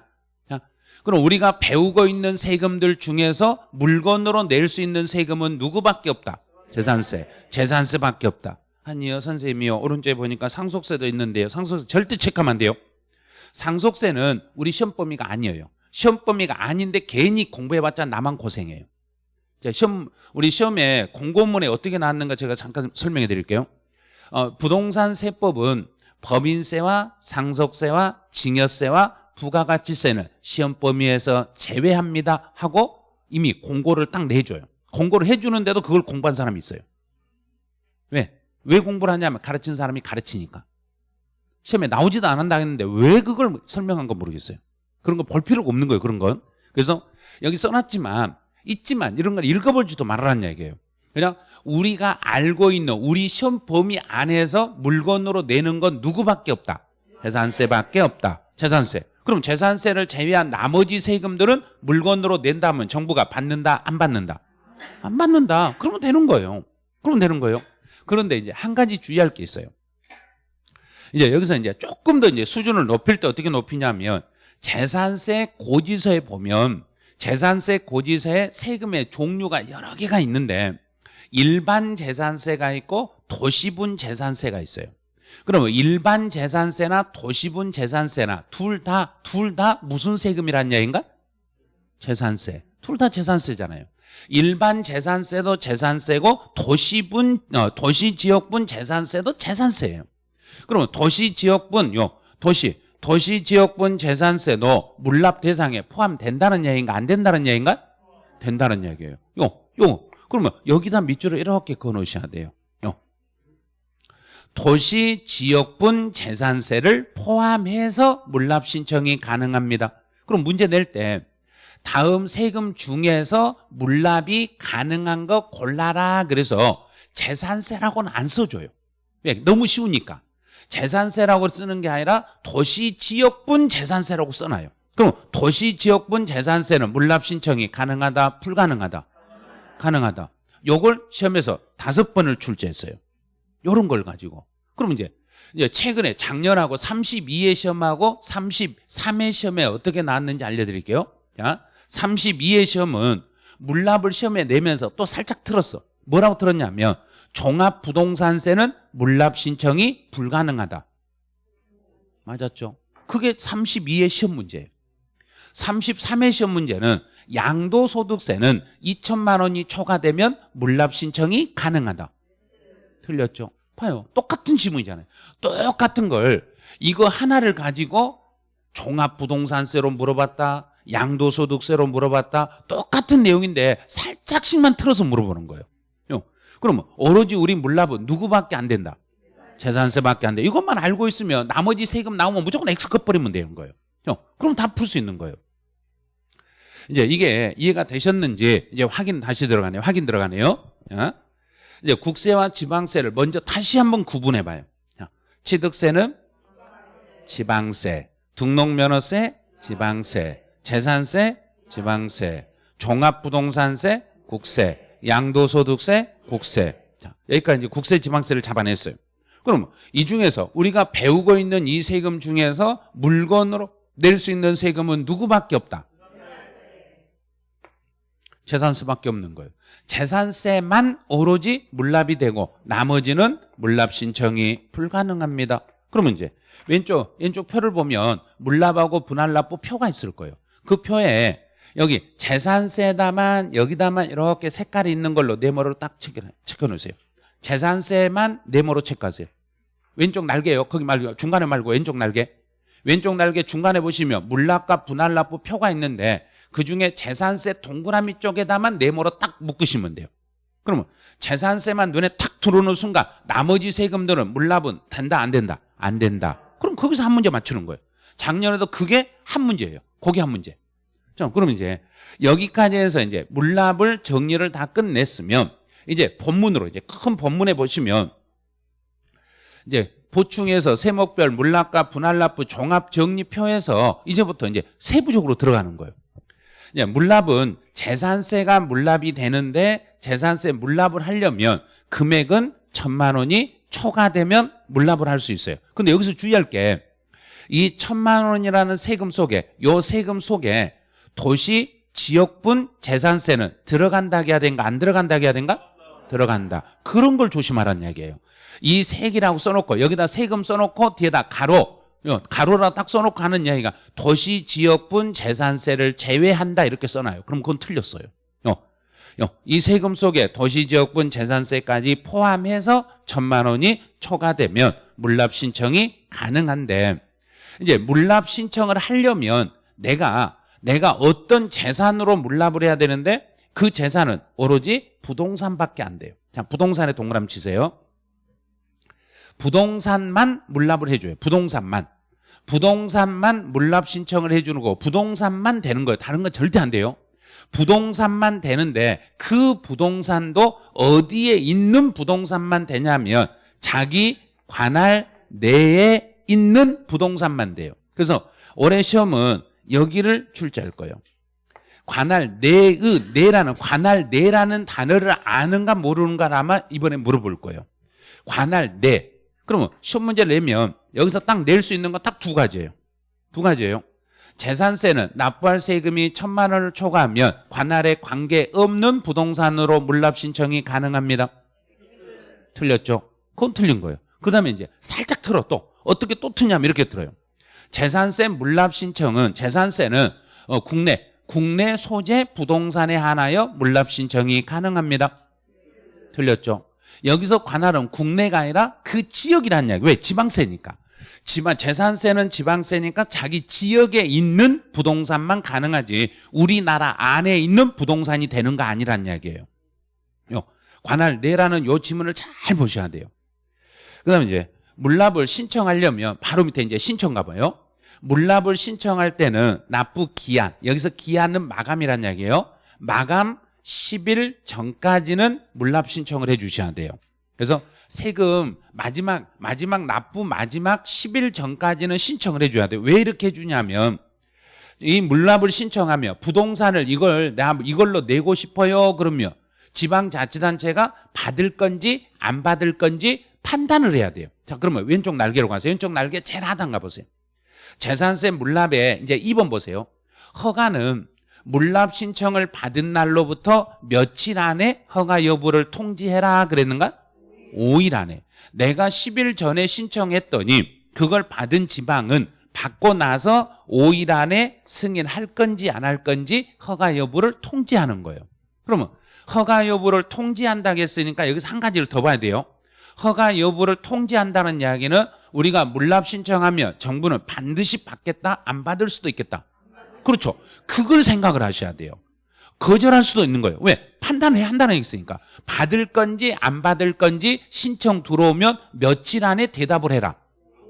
자, 그럼 우리가 배우고 있는 세금들 중에서 물건으로 낼 수 있는 세금은 누구밖에 없다? 재산세. 재산세밖에 없다. 아니요, 선생님이요. 오른쪽에 보니까 상속세도 있는데요. 상속세 절대 체크하면 안 돼요. 상속세는 우리 시험 범위가 아니에요. 시험 범위가 아닌데 괜히 공부해봤자 나만 고생해요. 자, 시험, 우리 시험에 공고문에 어떻게 나왔는가 제가 잠깐 설명해 드릴게요. 어, 부동산 세법은 법인세와 상속세와 증여세와 부가가치세는 시험 범위에서 제외합니다 하고 이미 공고를 딱 내줘요. 공고를 해주는데도 그걸 공부한 사람이 있어요. 왜? 왜 공부를 하냐면 가르친 사람이 가르치니까. 시험에 나오지도 않았다 했는데 왜 그걸 설명한 건 모르겠어요. 그런 거 볼 필요가 없는 거예요. 그런 건. 그래서 여기 써놨지만 있지만 이런 걸 읽어볼지도 말하라는 얘기예요. 그냥 우리가 알고 있는 우리 시험 범위 안에서 물건으로 내는 건 누구밖에 없다. 재산세밖에 없다. 재산세. 그럼 재산세를 제외한 나머지 세금들은 물건으로 낸다면 정부가 받는다 안 받는다? 안 받는다. 그러면 되는 거예요. 그러면 되는 거예요. 그런데 이제 한 가지 주의할 게 있어요. 이제 여기서 이제 조금 더 이제 수준을 높일 때 어떻게 높이냐면 재산세 고지서에 보면 재산세 고지서에 세금의 종류가 여러 개가 있는데 일반 재산세가 있고 도시분 재산세가 있어요. 그러면 일반 재산세나 도시분 재산세나 둘 다 둘 다 무슨 세금이란 얘기인가? 재산세. 둘 다 재산세잖아요. 일반 재산세도 재산세고 도시분 어, 도시 지역분 재산세도 재산세예요. 그러면 도시 지역분 요 도시 도시 지역분 재산세도 물납 대상에 포함된다는 얘기인가 안 된다는 얘기인가? 된다는 얘기예요. 요 요. 그러면 여기다 밑줄을 이렇게 그어 놓으셔야 돼요. 요. 도시 지역분 재산세를 포함해서 물납 신청이 가능합니다. 그럼 문제 낼 때 다음 세금 중에서 물납이 가능한 거 골라라 그래서 재산세라고는 안 써줘요. 왜? 너무 쉬우니까. 재산세라고 쓰는 게 아니라 도시 지역분 재산세라고 써놔요. 그럼 도시 지역분 재산세는 물납 신청이 가능하다, 불가능하다? 가능하다. 요걸 시험에서 다섯 번을 출제했어요. 요런 걸 가지고. 그럼 이제, 최근에 작년하고 32회 시험하고 33회 시험에 어떻게 나왔는지 알려드릴게요. 자, 32회 시험은 물납을 시험에 내면서 또 살짝 틀었어. 뭐라고 틀었냐면 종합부동산세는 물납 신청이 불가능하다. 맞았죠? 그게 32의 시험 문제예요. 33의 시험 문제는 양도소득세는 2천만 원이 초과되면 물납 신청이 가능하다. 틀렸죠? 봐요. 똑같은 지문이잖아요. 똑같은 걸 이거 하나를 가지고 종합부동산세로 물어봤다. 양도소득세로 물어봤다. 똑같은 내용인데 살짝씩만 틀어서 물어보는 거예요. 요. 그러면 오로지 우리 물납은 누구밖에 안 된다. 재산세밖에 안 돼. 이것만 알고 있으면 나머지 세금 나오면 무조건 X 컷버리면 되는 거예요. 요. 그럼 다 풀 수 있는 거예요. 이제 이게 이해가 되셨는지 이제 확인 다시 들어가네요. 확인 들어가네요. 자, 이제 국세와 지방세를 먼저 다시 한번 구분해 봐요. 자, 취득세는 지방세, 등록면허세, 지방세, 재산세, 지방세, 종합부동산세, 국세, 양도소득세, 국세. 자, 여기까지 이제 국세, 지방세를 잡아냈어요. 그럼 이 중에서 우리가 배우고 있는 이 세금 중에서 물건으로 낼 수 있는 세금은 누구밖에 없다. 재산세밖에 없는 거예요. 재산세만 오로지 물납이 되고 나머지는 물납 신청이 불가능합니다. 그러면 이제 왼쪽 왼쪽 표를 보면 물납하고 분할납부 표가 있을 거예요. 그 표에 여기 재산세다만 여기다만 이렇게 색깔이 있는 걸로 네모로 딱 체크 놓으세요. 재산세만 네모로 체크하세요. 왼쪽 날개요. 거기 말고 중간에 말고 왼쪽 날개. 왼쪽 날개 중간에 보시면 물납과 분할납부 표가 있는데 그중에 재산세 동그라미 쪽에다만 네모로 딱 묶으시면 돼요. 그러면 재산세만 눈에 탁 들어오는 순간 나머지 세금들은 물납은 된다 안 된다? 안 된다. 그럼 거기서 한 문제 맞추는 거예요. 작년에도 그게 한 문제예요. 거기 한 문제. 자, 그럼 이제 여기까지 해서 이제 물납을 정리를 다 끝냈으면 이제 본문으로 이제 큰 본문에 보시면 이제 보충해서 세목별 물납과 분할납부 종합 정리표에서 이제부터 이제 세부적으로 들어가는 거예요. 이제 물납은 재산세가 물납이 되는데 재산세 물납을 하려면 금액은 천만 원이 초과되면 물납을 할 수 있어요. 근데 여기서 주의할 게 이 천만 원이라는 세금 속에 요 세금 속에 도시 지역분 재산세는 들어간다 해야 된가 안 들어간다 해야 된가? 들어간다. 그런 걸 조심하라는 이야기예요. 이 색이라고 써놓고 여기다 세금 써놓고 뒤에다 가로 가로라 딱 써놓고 하는 이야기가 도시 지역분 재산세를 제외한다 이렇게 써놔요. 그럼 그건 틀렸어요. 이 세금 속에 도시 지역분 재산세까지 포함해서 천만 원이 초과되면 물납 신청이 가능한데 이제 물납 신청을 하려면 내가 내가 어떤 재산으로 물납을 해야 되는데 그 재산은 오로지 부동산밖에 안 돼요. 자, 부동산에 동그라미 치세요. 부동산만 물납을 해줘요. 부동산만. 부동산만 물납 신청을 해주는 거 부동산만 되는 거예요. 다른 건 절대 안 돼요. 부동산만 되는데 그 부동산도 어디에 있는 부동산만 되냐면 자기 관할 내에 있는 부동산만 돼요. 그래서 올해 시험은 여기를 출제할 거예요. 관할 내의 내라는 관할 내라는 단어를 아는가 모르는가 아마 이번에 물어볼 거예요. 관할 내. 그러면 시험 문제를 내면 여기서 딱 낼 수 있는 건 딱 두 가지예요. 두 가지예요. 재산세는 납부할 세금이 천만 원을 초과하면 관할에 관계없는 부동산으로 물납 신청이 가능합니다. 틀렸죠? 그건 틀린 거예요. 그 다음에 이제 살짝 틀어 또 어떻게 또 트냐면 이렇게 틀어요. 재산세 물납 신청은 재산세는 어, 국내 국내 소재 부동산에 한하여 물납 신청이 가능합니다. 틀렸죠? 여기서 관할은 국내가 아니라 그 지역이라는 이야기. 왜? 지방세니까. 지방 재산세는 지방세니까 자기 지역에 있는 부동산만 가능하지 우리나라 안에 있는 부동산이 되는 거 아니란 이야기예요. 요 관할 내라는 요 지문을 잘 보셔야 돼요. 그다음에 이제 물납을 신청하려면 바로 밑에 이제 신청 가봐요. 물납을 신청할 때는 납부 기한 여기서 기한은 마감이란 이야기예요. 마감 10일 전까지는 물납 신청을 해 주셔야 돼요. 그래서 세금 마지막 마지막 납부 마지막 10일 전까지는 신청을 해 줘야 돼요. 왜 이렇게 해 주냐면 이 물납을 신청하며 부동산을 이걸 내가 이걸로 내고 싶어요. 그러면 지방자치단체가 받을 건지 안 받을 건지 판단을 해야 돼요. 자, 그러면 왼쪽 날개로 가세요. 왼쪽 날개 제일 하단 가보세요. 재산세 물납에 이제 2번 보세요. 허가는 물납 신청을 받은 날로부터 며칠 안에 허가 여부를 통지해라 그랬는가? 5일 안에. 내가 10일 전에 신청했더니 그걸 받은 지방은 받고 나서 5일 안에 승인할 건지 안 할 건지 허가 여부를 통지하는 거예요. 그러면 허가 여부를 통지한다고 했으니까 여기서 한 가지를 더 봐야 돼요. 허가 여부를 통지한다는 이야기는 우리가 물납 신청하면 정부는 반드시 받겠다 안 받을 수도 있겠다. 그렇죠. 그걸 생각을 하셔야 돼요. 거절할 수도 있는 거예요. 왜? 판단을 해야 한다는 게 있으니까. 받을 건지 안 받을 건지 신청 들어오면 며칠 안에 대답을 해라.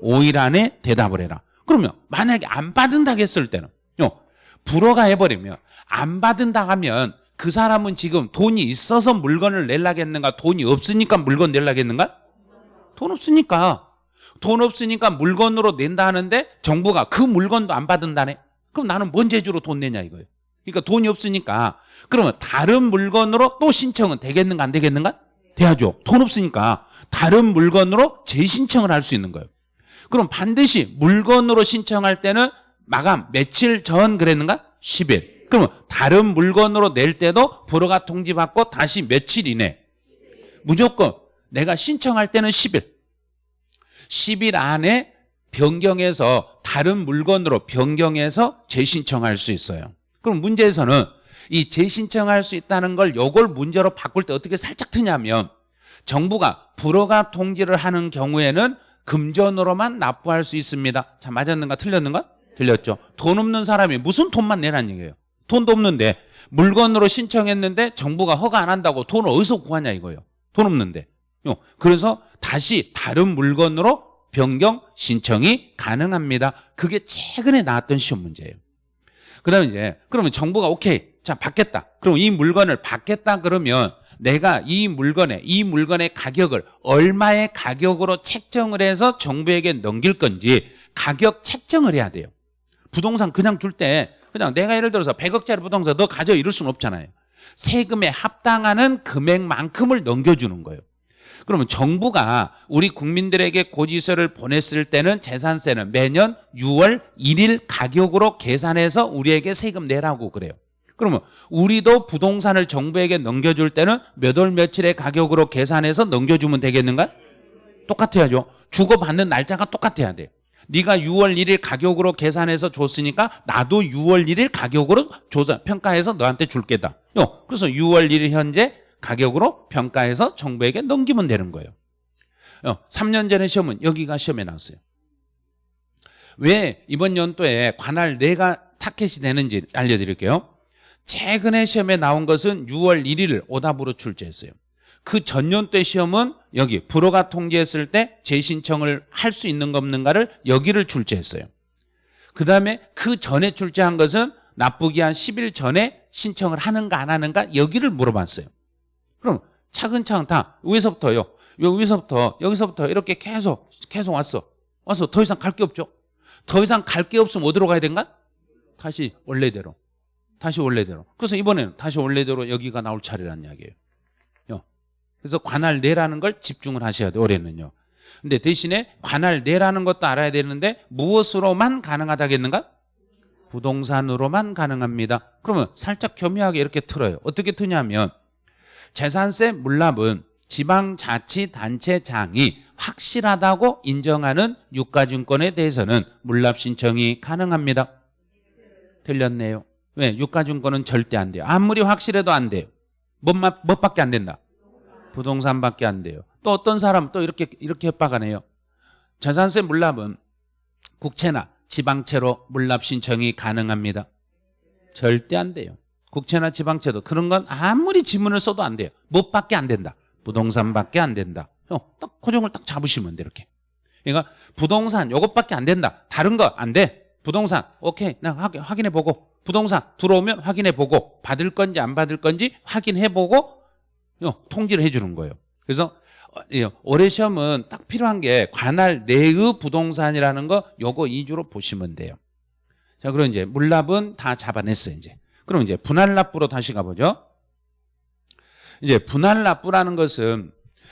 5일 안에 대답을 해라. 그러면 만약에 안 받은다고 했을 때는 요 불허가 해버리면 안 받은다 하면 그 사람은 지금 돈이 있어서 물건을 내려겠는가 돈이 없으니까 물건 내려겠는가 돈 없으니까 돈 없으니까 물건으로 낸다 하는데 정부가 그 물건도 안 받은다네 그럼 나는 뭔 재주로 돈 내냐 이거예요 그러니까 돈이 없으니까 그러면 다른 물건으로 또 신청은 되겠는가 안 되겠는가 돼야죠 돈 없으니까 다른 물건으로 재신청을 할 수 있는 거예요 그럼 반드시 물건으로 신청할 때는 마감 며칠 전 그랬는가? 10일. 그러면 다른 물건으로 낼 때도 불허가 통지받고 다시 며칠 이내. 무조건 내가 신청할 때는 10일. 10일 안에 변경해서 다른 물건으로 변경해서 재신청할 수 있어요. 그럼 문제에서는 이 재신청할 수 있다는 걸 요걸 문제로 바꿀 때 어떻게 살짝 트냐면 정부가 불허가 통지를 하는 경우에는 금전으로만 납부할 수 있습니다. 자, 맞았는가 틀렸는가? 틀렸죠. 돈 없는 사람이 무슨 돈만 내라는 얘기예요. 돈도 없는데 물건으로 신청했는데 정부가 허가 안 한다고 돈을 어디서 구하냐 이거예요. 돈 없는데. 그래서 다시 다른 물건으로 변경 신청이 가능합니다. 그게 최근에 나왔던 시험 문제예요. 그 다음에 이제 그러면 정부가 오케이 자 받겠다. 그럼 이 물건을 받겠다 그러면 내가 이 물건의 이 물건의 가격을 얼마의 가격으로 책정을 해서 정부에게 넘길 건지 가격 책정을 해야 돼요. 부동산 그냥 줄 때 그냥 내가 예를 들어서 100억짜리 부동산 너 가져 이럴 수는 없잖아요. 세금에 합당하는 금액만큼을 넘겨주는 거예요. 그러면 정부가 우리 국민들에게 고지서를 보냈을 때는 재산세는 매년 6월 1일 가격으로 계산해서 우리에게 세금 내라고 그래요. 그러면 우리도 부동산을 정부에게 넘겨줄 때는 몇 월 며칠의 가격으로 계산해서 넘겨주면 되겠는가? 똑같아야죠. 주고받는 날짜가 똑같아야 돼. 네가 6월 1일 가격으로 계산해서 줬으니까 나도 6월 1일 가격으로 조사 평가해서 너한테 줄 게다. 요. 그래서 6월 1일 현재 가격으로 평가해서 정부에게 넘기면 되는 거예요. 어, 3년 전에 시험은 여기가 시험에 나왔어요. 왜 이번 연도에 관할 내가 타켓이 되는지 알려드릴게요. 최근에 시험에 나온 것은 6월 1일 오답으로 출제했어요. 그 전년 때 시험은 여기 불허가 통지했을 때 재신청을 할 수 있는 가 없는가를 여기를 출제했어요. 그 다음에 그 전에 출제한 것은 납부기 한 10일 전에 신청을 하는가 안 하는가 여기를 물어봤어요. 그럼 차근차근 다 여기서부터요. 여기서부터 여기서부터 이렇게 계속 계속 왔어. 와서 더 이상 갈 게 없죠. 더 이상 갈 게 없으면 어디로 가야 된가? 다시 원래대로. 다시 원래대로. 그래서 이번에는 다시 원래대로 여기가 나올 차례란 이야기예요. 그래서 관할 내라는 걸 집중을 하셔야 돼요. 올해는요. 근데 대신에 관할 내라는 것도 알아야 되는데 무엇으로만 가능하다겠는가? 부동산으로만 가능합니다. 그러면 살짝 교묘하게 이렇게 틀어요. 어떻게 트냐면 재산세 물납은 지방자치단체장이 확실하다고 인정하는 유가증권에 대해서는 물납 신청이 가능합니다. 틀렸네요. 왜? 유가증권은 절대 안 돼요. 아무리 확실해도 안 돼요. 뭔, 뭐밖에 안 된다. 부동산밖에 안 돼요. 또 어떤 사람 또 이렇게 이렇게 협박하네요. 재산세 물납은 국채나 지방채로 물납 신청이 가능합니다. 절대 안 돼요. 국채나 지방채도 그런 건 아무리 지문을 써도 안 돼요. 뭐밖에 안 된다. 부동산밖에 안 된다. 어, 딱 고정을 딱 잡으시면 돼 이렇게. 그러니까 부동산 요것밖에 안 된다. 다른 거 안 돼. 부동산 오케이 나 확인해 보고 부동산 들어오면 확인해 보고 받을 건지 안 받을 건지 확인해 보고 통지를 해주는 거예요. 그래서 어, 예, 올해 시험은 딱 필요한 게 관할 내의 부동산이라는 거 요거 2주로 보시면 돼요. 자, 그럼 이제 물납은 다 잡아냈어요, 이제. 그럼 이제 분할납부로 다시 가보죠. 이제 분할납부라는 것은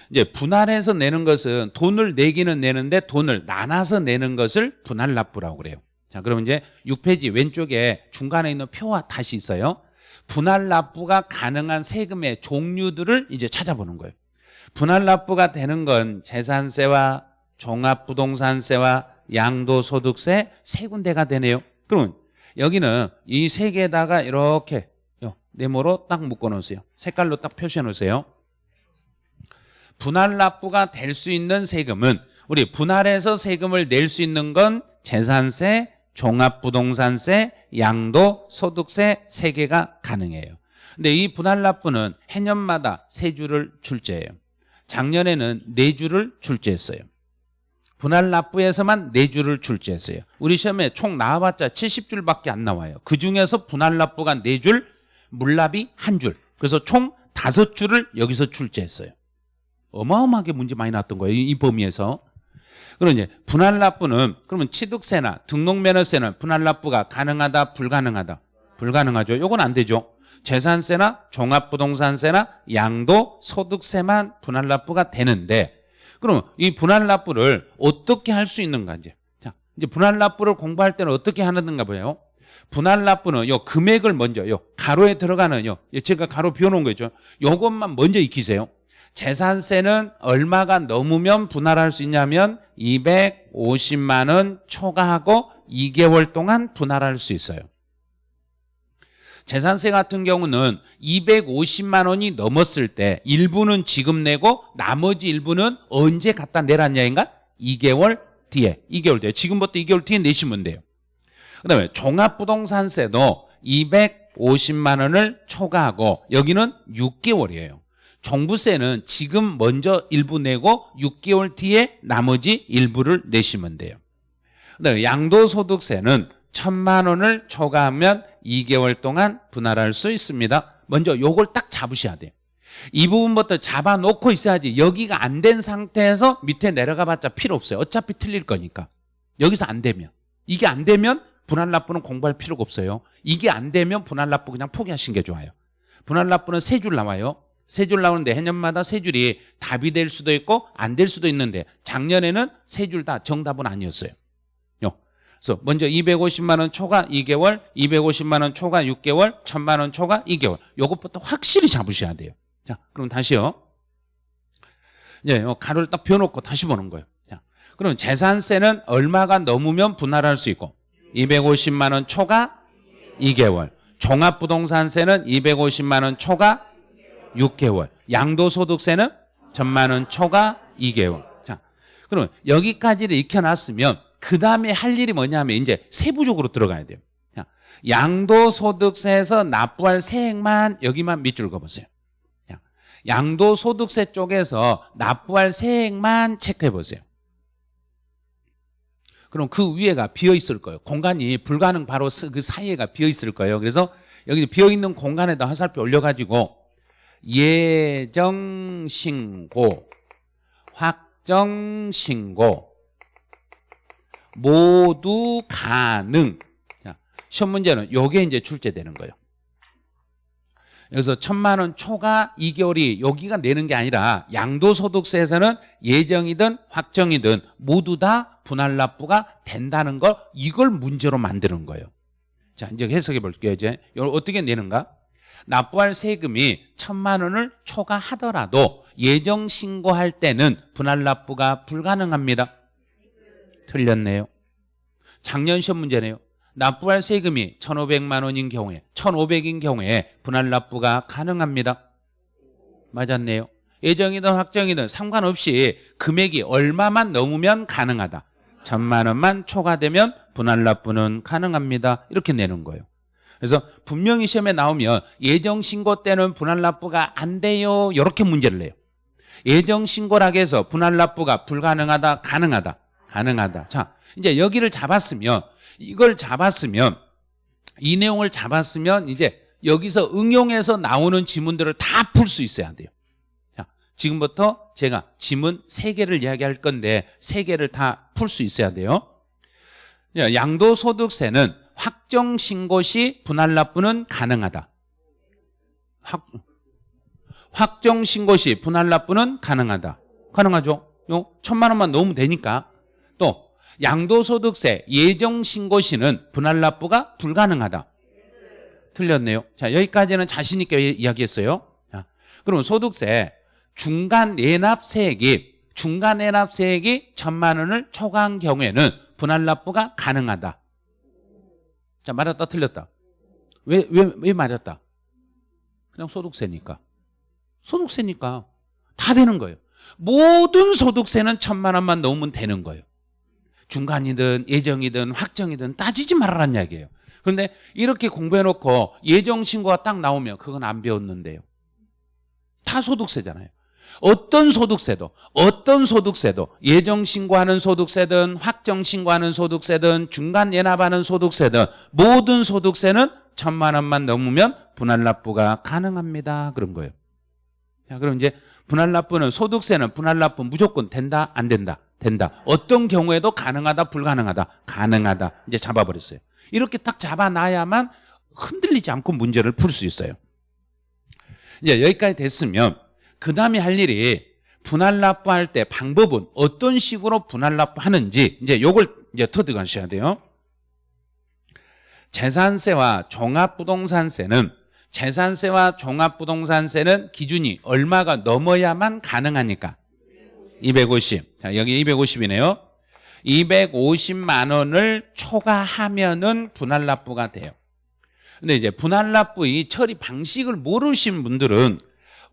이제 분할해서 내는 것은 돈을 내기는 내는데 돈을 나눠서 내는 것을 분할납부라고 그래요. 자, 그럼 이제 6페이지 왼쪽에 중간에 있는 표와 다시 있어요. 분할 납부가 가능한 세금의 종류들을 이제 찾아보는 거예요. 분할 납부가 되는 건 재산세와 종합부동산세와 양도소득세 세 군데가 되네요. 그럼 여기는 이 세 개에다가 이렇게 요, 네모로 딱 묶어 놓으세요. 색깔로 딱 표시해 놓으세요. 분할 납부가 될 수 있는 세금은 우리 분할해서 세금을 낼 수 있는 건 재산세, 종합부동산세, 양도 소득세 세 개가 가능해요. 근데 이 분할 납부는 해년마다 세 주를 출제해요. 작년에는 네 주를 출제했어요. 분할 납부에서만 네 주를 출제했어요. 우리 시험에 총 나와봤자 70줄밖에 안 나와요. 그 중에서 분할 납부가 네 줄, 물납이 한 줄. 그래서 총 다섯 줄을 여기서 출제했어요. 어마어마하게 문제 많이 나왔던 거예요. 이, 이 범위에서. 그럼 이제 분할 납부는 그러면 취득세나 등록면허세는 분할 납부가 가능하다, 불가능하다? 불가능하죠. 요건 안 되죠. 재산세나 종합부동산세나 양도 소득세만 분할 납부가 되는데 그럼 이 분할 납부를 어떻게 할 수 있는가 이제. 자 이제 분할 납부를 공부할 때는 어떻게 하는가 보요. 분할 납부는 요 금액을 먼저 요 가로에 들어가는 요 제가 가로 비워 놓은 거 있죠? 요것만 먼저 익히세요. 재산세는 얼마가 넘으면 분할할 수 있냐면 250만 원 초과하고 2개월 동안 분할할 수 있어요 재산세 같은 경우는 250만 원이 넘었을 때 일부는 지금 내고 나머지 일부는 언제 갖다 내놨냐인가? 2개월 뒤에. 2개월 뒤에. 지금부터 2개월 뒤에 내시면 돼요. 그다음에 종합부동산세도 250만 원을 초과하고 여기는 6개월이에요. 종부세는 지금 먼저 일부 내고 6개월 뒤에 나머지 일부를 내시면 돼요. 그다음에 양도소득세는 천만 원을 초과하면 2개월 동안 분할할 수 있습니다. 먼저 요걸 딱 잡으셔야 돼요. 이 부분부터 잡아놓고 있어야지 여기가 안 된 상태에서 밑에 내려가 봤자 필요 없어요. 어차피 틀릴 거니까. 여기서 안 되면. 이게 안 되면 분할 납부는 공부할 필요가 없어요. 이게 안 되면 분할 납부 그냥 포기하시는 게 좋아요. 분할 납부는 세 줄 나와요. 세 줄 나오는데 해년마다 세 줄이 답이 될 수도 있고 안 될 수도 있는데 작년에는 세 줄 다 정답은 아니었어요. 그래서 먼저 250만 원 초과 2개월, 250만 원 초과 6개월, 1000만 원 초과 2개월. 요것부터 확실히 잡으셔야 돼요. 자, 그럼 다시요. 예, 가로를 딱 비워놓고 다시 보는 거예요. 자, 그럼 재산세는 얼마가 넘으면 분할할 수 있고 250만 원 초과 2개월. 종합부동산세는 250만 원 초과 6개월. 양도소득세는 1000만 원 초과 2개월. 자, 그럼 여기까지를 익혀놨으면 그 다음에 할 일이 뭐냐면 이제 세부적으로 들어가야 돼요. 자, 양도소득세에서 납부할 세액만 여기만 밑줄 그어보세요. 양도소득세 쪽에서 납부할 세액만 체크해 보세요. 그럼 그 위에가 비어 있을 거예요. 공간이 불가능 바로 그 사이에가 비어 있을 거예요. 그래서 여기 비어 있는 공간에다 화살표 올려가지고 예정신고, 확정신고, 모두 가능. 자, 시험 문제는 요게 이제 출제되는 거예요. 그래서 천만 원 초과 2개월이 여기가 내는 게 아니라 양도소득세에서는 예정이든 확정이든 모두 다 분할 납부가 된다는 걸 이걸 문제로 만드는 거예요. 자, 이제 해석해 볼게요. 이제 어떻게 내는가? 납부할 세금이 천만 원을 초과하더라도 예정 신고할 때는 분할 납부가 불가능합니다. 틀렸네요. 작년 시험 문제네요. 납부할 세금이 1,500만 원인 경우에 1,500인 경우에 분할 납부가 가능합니다. 맞았네요. 예정이든 확정이든 상관없이 금액이 얼마만 넘으면 가능하다. 천만 원만 초과되면 분할 납부는 가능합니다. 이렇게 내는 거예요. 그래서 분명히 시험에 나오면 예정 신고 때는 분할 납부가 안 돼요. 이렇게 문제를 내요. 예정 신고라고 해서 분할 납부가 불가능하다, 가능하다. 가능하다. 자, 이제 여기를 잡았으면 이걸 잡았으면 이 내용을 잡았으면 이제 여기서 응용해서 나오는 지문들을 다 풀 수 있어야 돼요. 자, 지금부터 제가 지문 세개를 이야기할 건데 세개를 다 풀 수 있어야 돼요. 양도소득세는 확정 신고 시 분할 납부는 가능하다. 확, 확정 신고 시 분할 납부는 가능하다. 가능하죠? 요 천만 원만 넣으면 되니까 또 양도소득세 예정신고시는 분할 납부가 불가능하다. 틀렸네요. 자 여기까지는 자신 있게 이야기했어요. 자, 그럼 소득세 중간 내납세액이 중간 내납세액이 천만 원을 초과한 경우에는 분할 납부가 가능하다. 자, 맞았다, 틀렸다. 왜, 왜, 왜 맞았다? 그냥 소득세니까. 소득세니까. 다 되는 거예요. 모든 소득세는 천만 원만 넣으면 되는 거예요. 중간이든 예정이든 확정이든 따지지 말라는 이야기예요. 그런데 이렇게 공부해놓고 예정 신고가 딱 나오면 그건 안 배웠는데요. 다 소득세잖아요. 어떤 소득세도 어떤 소득세도 예정 신고하는 소득세든 확정 신고하는 소득세든 중간 예납하는 소득세든 모든 소득세는 천만 원만 넘으면 분할 납부가 가능합니다. 그런 거예요. 자, 그럼 이제 분할 납부는 소득세는 분할 납부 무조건 된다 안 된다 된다. 어떤 경우에도 가능하다 불가능하다 가능하다 이제 잡아버렸어요. 이렇게 딱 잡아놔야만 흔들리지 않고 문제를 풀 수 있어요. 이제 여기까지 됐으면 그 다음에 할 일이 분할 납부할 때 방법은 어떤 식으로 분할 납부하는지 이제 요걸 이제 터득하셔야 돼요. 재산세와 종합부동산세는 재산세와 종합부동산세는 기준이 얼마가 넘어야만 가능하니까 250. 자, 여기 250이네요. 250만 원을 초과하면은 분할 납부가 돼요. 근데 이제 분할 납부의 처리 방식을 모르신 분들은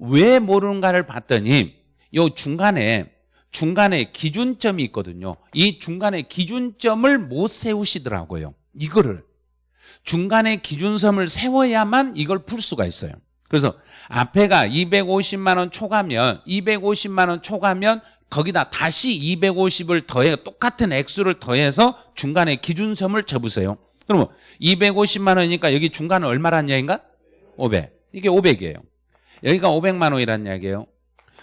왜 모르는가를 봤더니 요 중간에 중간에 기준점이 있거든요. 이 중간에 기준점을 못 세우시더라고요. 이거를 중간에 기준점을 세워야만 이걸 풀 수가 있어요. 그래서 앞에가 250만 원 초과면 250만 원 초과면 거기다 다시 250을 더해 똑같은 액수를 더해서 중간에 기준점을 접으세요. 그러면 250만 원이니까 여기 중간은 얼마란 이야기인가? 500. 이게 500이에요. 여기가 500만 원이란 이야기예요.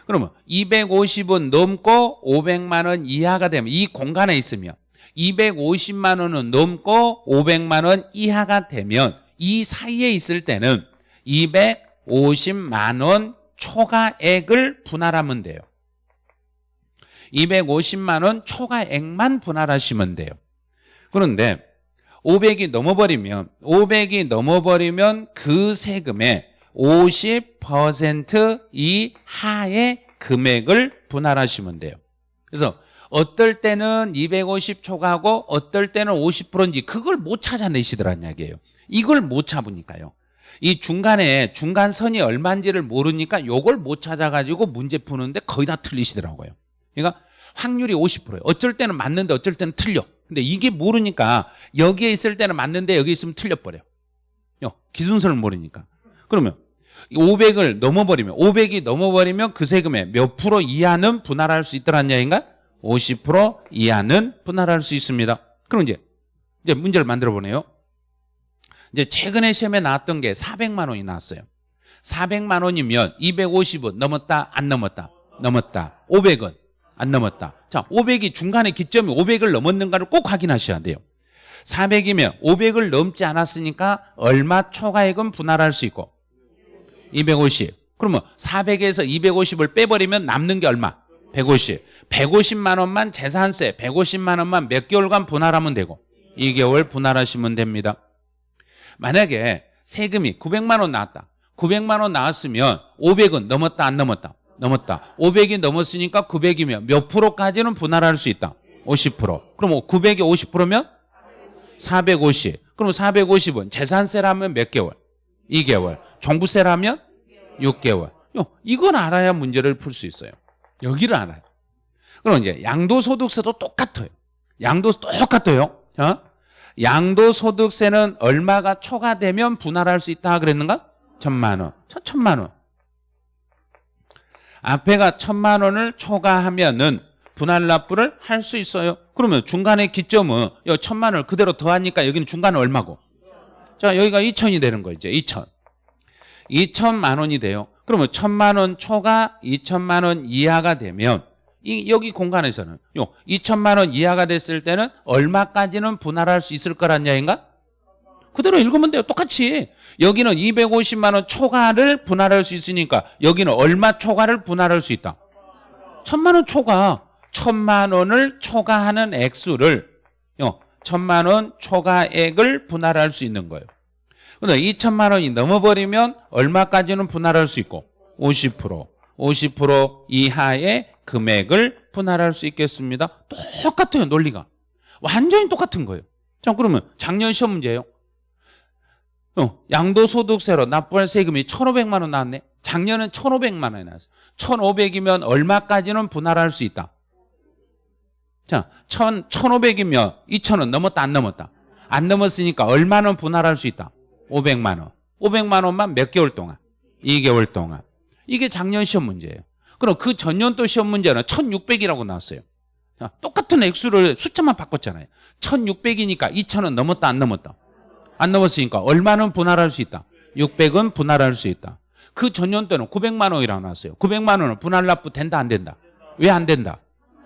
그러면 250은 넘고 500만 원 이하가 되면 이 공간에 있으면 250만 원은 넘고 500만 원 이하가 되면 이 사이에 있을 때는 250만 원 초과액을 분할하면 돼요. 250만 원 초과액만 분할하시면 돼요. 그런데 500이 넘어버리면 500이 넘어버리면 그 세금의 50% 이하의 금액을 분할하시면 돼요. 그래서 어떨 때는 250 초과하고 어떨 때는 50%인지 그걸 못 찾아내시더란 이야기예요. 이걸 못 잡으니까요. 이 중간에 중간선이 얼마인지를 모르니까 요걸 못 찾아가지고 문제 푸는데 거의 다 틀리시더라고요. 그러니까 확률이 50%예요. 어쩔 때는 맞는데 어쩔 때는 틀려. 근데 이게 모르니까 여기에 있을 때는 맞는데 여기 있으면 틀려버려. 요 기준선을 모르니까. 그러면 500을 넘어버리면 500이 넘어버리면 그 세금의 몇 프로 이하는 분할할 수 있다는 얘기인가? 50% 이하는 분할할 수 있습니다. 그럼 이제 이제 문제를 만들어 보네요. 이제 최근에 시험에 나왔던 게 400만 원이 나왔어요. 400만 원이면 250은 넘었다 안 넘었다? 넘었다. 500은 안 넘었다. 자 500이 중간에 기점이 500을 넘었는가를 꼭 확인하셔야 돼요. 400이면 500을 넘지 않았으니까 얼마 초과액은 분할할 수 있고. 250 그러면 400에서 250을 빼버리면 남는 게 얼마? 150 150만 원만 재산세 150만 원만 몇 개월간 분할하면 되고. 2개월 분할하시면 됩니다 만약에 세금이 900만 원 나왔다. 900만 원 나왔으면 500은 넘었다 안 넘었다? 넘었다. 500이 넘었으니까 900이면 몇 프로까지는 분할할 수 있다. 50% 그럼 900이 50%면 450 그럼 450은 재산세라면 몇 개월? 2개월. 종부세라면 6개월. 이건 알아야 문제를 풀 수 있어요. 여기를 알아요. 그럼 이제 양도소득세도 똑같아요. 양도 똑같아요. 어? 양도소득세는 얼마가 초과되면 분할할 수 있다 그랬는가? 천만 원. 천만 원. 앞에가 천만 원을 초과하면은 분할 납부를 할 수 있어요. 그러면 중간에 기점은 여 천만 원을 그대로 더하니까 여기는 중간은 얼마고? 자 여기가 2천이 되는 거 이제 2천. 2천만 원이 돼요. 그러면 천만 원 초과 2천만 원 이하가 되면 이 여기 공간에서는 요 2천만 원 이하가 됐을 때는 얼마까지는 분할할 수 있을 거란 이야기인가? 그대로 읽으면 돼요. 똑같이. 여기는 250만 원 초과를 분할할 수 있으니까 여기는 얼마 초과를 분할할 수 있다? 천만 원 초과. 천만 원을 초과하는 액수를 요 천만 원 초과액을 분할할 수 있는 거예요. 근데 2천만 원이 넘어버리면 얼마까지는 분할할 수 있고 50% 50% 이하의 금액을 분할할 수 있겠습니다. 똑같아요 논리가. 완전히 똑같은 거예요. 자, 그러면 작년 시험 문제예요. 어, 양도소득세로 납부할 세금이 1,500만 원 나왔네. 작년은 1,500만 원이 나왔어. 1,500이면 얼마까지는 분할할 수 있다. 자, 1,000, 1,500이면 2,000원 넘었다 안 넘었다. 안 넘었으니까 얼마는 분할할 수 있다. 500만 원. 500만 원만 몇 개월 동안? 2개월 동안. 이게 작년 시험 문제예요. 그럼 그 전년도 시험 문제는 1,600이라고 나왔어요. 자, 똑같은 액수를 숫자만 바꿨잖아요. 1,600이니까 2,000원 넘었다 안 넘었다. 안 넘었으니까 얼마는 분할할 수 있다. 600은 분할할 수 있다. 그 전년도는 900만 원이라고 나왔어요. 900만 원은 분할 납부 된다 안 된다. 왜 안 된다?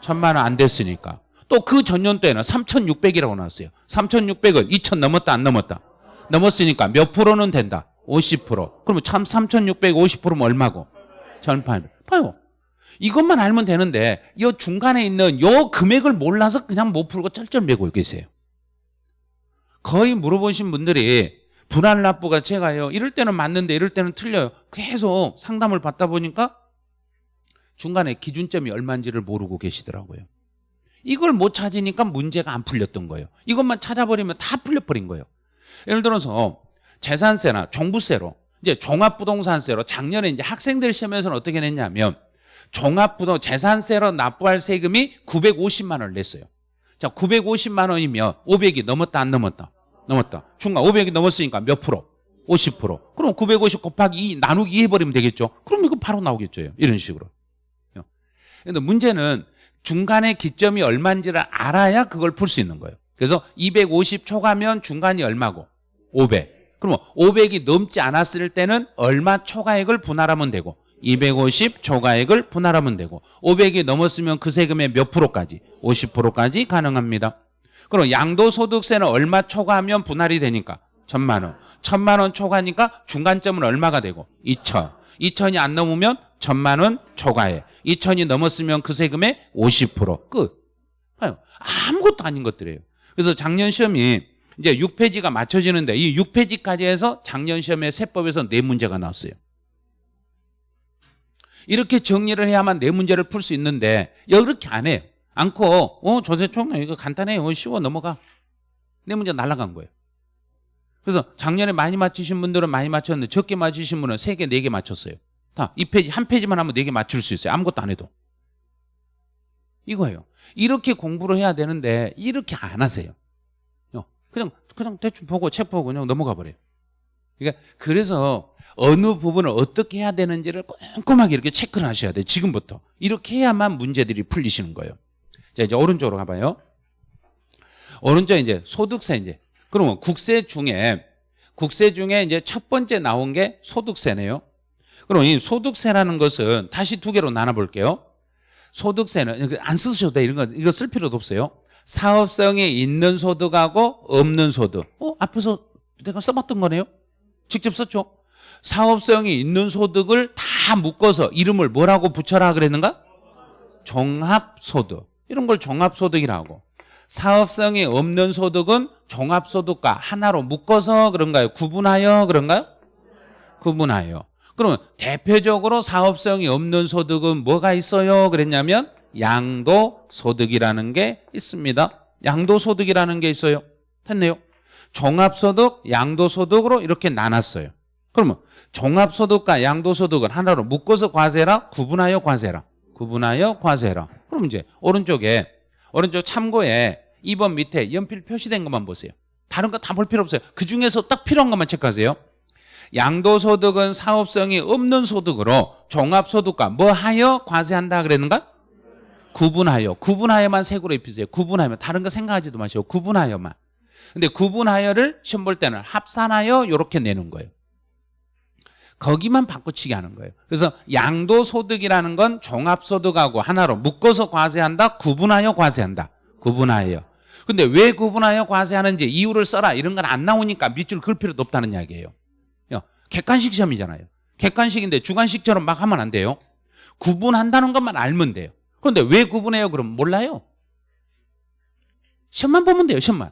1000만 원 안 됐으니까. 또 그 전년도에는 3,600이라고 나왔어요. 3,600은 2,000 넘었다 안 넘었다. 넘었으니까 몇 프로는 된다? 50%. 그러면 참 3,600, 50%면 얼마고? 1,800. 봐요. 이것만 알면 되는데 이 중간에 있는 요 금액을 몰라서 그냥 못 풀고 쩔쩔매고 계세요. 거의 물어보신 분들이 분할 납부가 제가요 이럴 때는 맞는데 이럴 때는 틀려요. 계속 상담을 받다 보니까 중간에 기준점이 얼마인지를 모르고 계시더라고요. 이걸 못 찾으니까 문제가 안 풀렸던 거예요. 이것만 찾아버리면 다 풀려버린 거예요. 예를 들어서 재산세나 종부세로 이제 종합부동산세로 작년에 이제 학생들 시험에서는 어떻게 냈냐면 종합부동 재산세로 납부할 세금이 950만 원을 냈어요. 자, 950만 원이면 500이 넘었다 안 넘었다? 넘었다. 중간 500이 넘었으니까 몇 프로? 50%. 그럼 950 곱하기 2 나누기 2 해버리면 되겠죠. 그럼 이거 바로 나오겠죠. 이런 식으로. 근데 문제는 중간에 기점이 얼마인지를 알아야 그걸 풀 수 있는 거예요. 그래서 250 초과면 중간이 얼마고? 500. 그러면 500이 넘지 않았을 때는 얼마 초과액을 분할하면 되고 250 초과액을 분할하면 되고 500이 넘었으면 그 세금의 몇 프로까지? 50%까지 가능합니다. 그럼 양도소득세는 얼마 초과하면 분할이 되니까? 천만 원. 천만 원 초과니까 중간점은 얼마가 되고? 2천. 2천이 안 넘으면 천만 원 초과해. 2천이 넘었으면 그 세금의 50% 끝. 아무것도 아닌 것들이에요. 그래서 작년 시험이 이제 6페이지가 맞춰지는데 이 6페이지까지 해서 작년 시험에 세법에서 네 문제가 나왔어요. 이렇게 정리를 해야만 네 문제를 풀 수 있는데 이렇게 안 해요. 않고 어 조세총 이거 간단해요. 어, 쉬워 넘어가. 네 문제 날라간 거예요. 그래서 작년에 많이 맞추신 분들은 많이 맞췄는데 적게 맞추신 분은 세 개, 네개 맞췄어요. 다 이 페이지 한 페이지만 하면 네개 맞출 수 있어요. 아무것도 안 해도. 이거예요. 이렇게 공부를 해야 되는데 이렇게 안 하세요. 어, 그냥 그냥 대충 보고 책 보고 그냥 넘어가 버려요. 그러니까 그래서 어느 부분을 어떻게 해야 되는지를 꼼꼼하게 이렇게 체크를 하셔야 돼요. 지금부터. 이렇게 해야만 문제들이 풀리시는 거예요. 자, 이제 오른쪽으로 가봐요. 오른쪽 이제 소득세 이제. 그러면 국세 중에 국세 중에 이제 첫 번째 나온 게 소득세네요. 그럼 이 소득세라는 것은 다시 두 개로 나눠 볼게요. 소득세는 안 쓰셔도 돼. 이런 거 이거 쓸 필요도 없어요. 사업성이 있는 소득하고 없는 소득. 어, 앞에서 내가 써봤던 거네요. 직접 썼죠. 사업성이 있는 소득을 다 묶어서 이름을 뭐라고 붙여라 그랬는가? 종합소득. 이런 걸 종합소득이라고. 사업성이 없는 소득은 종합소득과 하나로 묶어서 그런가요? 구분하여 그런가요? 구분하여. 그러면 대표적으로 사업성이 없는 소득은 뭐가 있어요? 그랬냐면 양도소득이라는 게 있습니다. 양도소득이라는 게 있어요. 됐네요. 종합소득, 양도소득으로 이렇게 나눴어요. 그러면 종합소득과 양도소득을 하나로 묶어서 과세라, 구분하여 과세라. 구분하여 과세라. 그럼 이제 오른쪽에 오른쪽 참고에 2번 밑에 연필 표시된 것만 보세요. 다른 거 다 볼 필요 없어요. 그 중에서 딱 필요한 것만 체크하세요. 양도소득은 사업성이 없는 소득으로 종합소득과 뭐 하여 과세한다 그랬는가? 구분하여. 구분하여만 색으로 입히세요. 구분하여. 다른 거 생각하지도 마시고 구분하여만. 근데 구분하여를 시험 볼 때는 합산하여 이렇게 내는 거예요. 거기만 바꿔치기 하는 거예요. 그래서 양도소득이라는 건 종합소득하고 하나로 묶어서 과세한다, 구분하여 과세한다. 구분하여. 근데 왜 구분하여 과세하는지 이유를 써라 이런 건 안 나오니까 밑줄 그을 필요도 없다는 이야기예요. 객관식 시험이잖아요. 객관식인데 주관식처럼 막 하면 안 돼요. 구분한다는 것만 알면 돼요. 그런데 왜 구분해요? 그럼 몰라요. 시험만 보면 돼요. 시험만.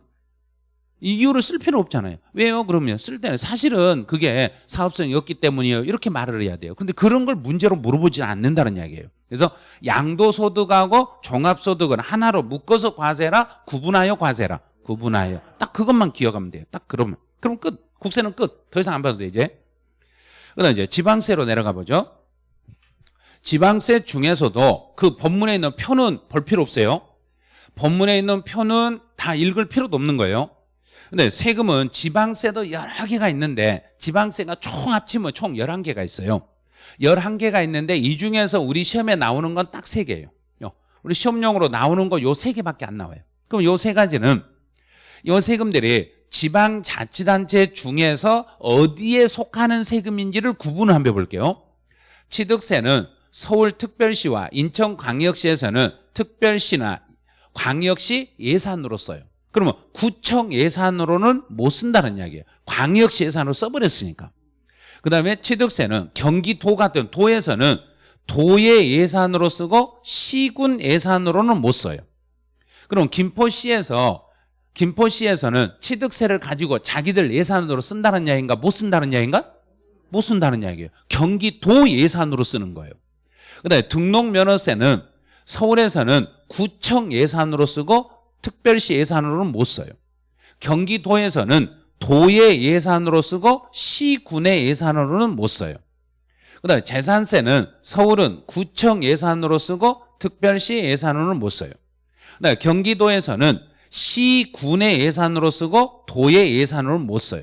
이 이유를 쓸 필요 없잖아요. 왜요? 그러면 쓸 때는 사실은 그게 사업성이 없기 때문이에요. 이렇게 말을 해야 돼요. 근데 그런 걸 문제로 물어보지 않는다는 이야기예요. 그래서 양도소득하고 종합소득은 하나로 묶어서 과세라 구분하여 과세라 구분하여 딱 그것만 기억하면 돼요 딱 그러면 그럼 끝 국세는 끝 더 이상 안 봐도 돼 이제 그다음 이제 지방세로 내려가 보죠 지방세 중에서도 그 법문에 있는 표는 볼 필요 없어요 법문에 있는 표는 다 읽을 필요도 없는 거예요 근데 세금은 지방세도 여러 개가 있는데 지방세가 총 합치면 총 11개가 있어요. 11개가 있는데 이 중에서 우리 시험에 나오는 건 딱 3개예요. 우리 시험용으로 나오는 거 요 3개밖에 안 나와요. 그럼 요 세 가지는 요 세금들이 지방자치단체 중에서 어디에 속하는 세금인지를 구분을 한번 해볼게요. 취득세는 서울특별시와 인천광역시에서는 특별시나 광역시 예산으로 써요 그러면 구청 예산으로는 못 쓴다는 이야기예요. 광역시 예산으로 써버렸으니까. 그 다음에 취득세는 경기도 같은 도에서는 도의 예산으로 쓰고 시군 예산으로는 못 써요. 그럼 김포시에서 김포시에서는 취득세를 가지고 자기들 예산으로 쓴다는 이야기인가 못 쓴다는 이야기인가? 못 쓴다는 이야기예요. 경기도 예산으로 쓰는 거예요. 그 다음에 등록면허세는 서울에서는 구청 예산으로 쓰고 특별시 예산으로는 못 써요. 경기도에서는 도의 예산으로 쓰고 시군의 예산으로는 못 써요. 그 다음에 재산세는 서울은 구청 예산으로 쓰고 특별시 예산으로는 못 써요. 그 다음에 경기도에서는 시군의 예산으로 쓰고 도의 예산으로는 못 써요.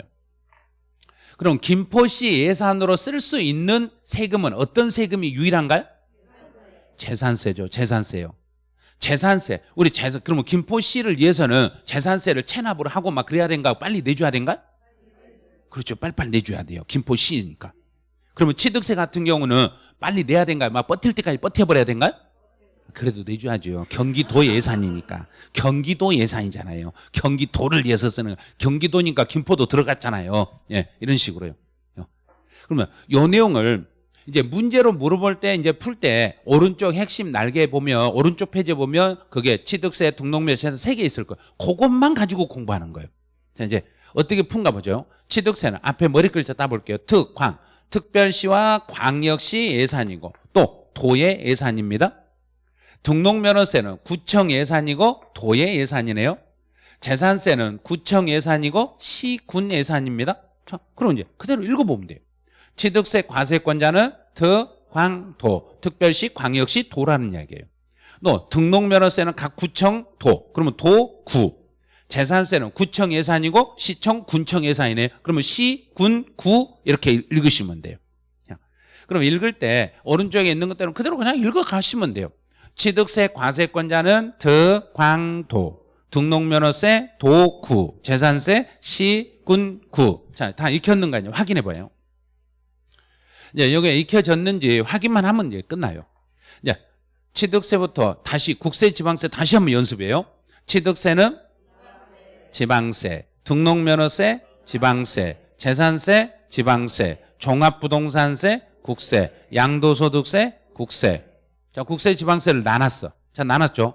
그럼 김포시 예산으로 쓸 수 있는 세금은 어떤 세금이 유일한가요? 재산세죠. 재산세요 재산세. 우리 재산 그러면 김포시를 위해서는 재산세를 체납을 하고 막 그래야 된가? 빨리 내줘야 된가? 그렇죠. 빨리빨리 내줘야 돼요. 김포시니까. 그러면 취득세 같은 경우는 빨리 내야 된가요? 막 버틸 때까지 버텨버려야 된가요? 그래도 내줘야죠. 경기도 예산이니까. 경기도 예산이잖아요. 경기도를 위해서 쓰는 경기도니까 김포도 들어갔잖아요. 예 이런 식으로요. 그러면 요 내용을 이제 문제로 물어볼 때 이제 풀 때 오른쪽 핵심 날개 보면 오른쪽 페이지에 보면 그게 취득세 등록면세는 세 개 있을 거예요. 그것만 가지고 공부하는 거예요. 자 이제 어떻게 푼가 보죠. 취득세는 앞에 머리 글자 따볼게요. 특, 광. 특별시와 광역시 예산이고 또 도의 예산입니다. 등록면허세는 구청 예산이고 도의 예산이네요. 재산세는 구청 예산이고 시군 예산입니다. 자, 그럼 이제 그대로 읽어보면 돼요. 취득세 과세권자는 특광도 특별시 광역시 도라는 이야기예요. 또 등록면허세는 각 구청 도 그러면 도, 구 재산세는 구청 예산이고 시청, 군청 예산이네요 그러면 시, 군, 구 이렇게 읽으시면 돼요. 그럼 읽을 때 오른쪽에 있는 것들은 그대로 그냥 읽어가시면 돼요. 취득세 과세권자는 득광도 등록면허세 도구 재산세 시군구. 자 다 익혔는가요? 확인해 봐요 이제 여기에 익혀졌는지 확인만 하면 이제 끝나요. 이제 취득세부터 다시 국세 지방세 다시 한번 연습해요. 취득세는 지방세, 등록면허세, 지방세, 재산세, 지방세, 종합부동산세, 국세, 양도소득세, 국세. 자, 국세 지방세를 나눴어. 자, 나눴죠.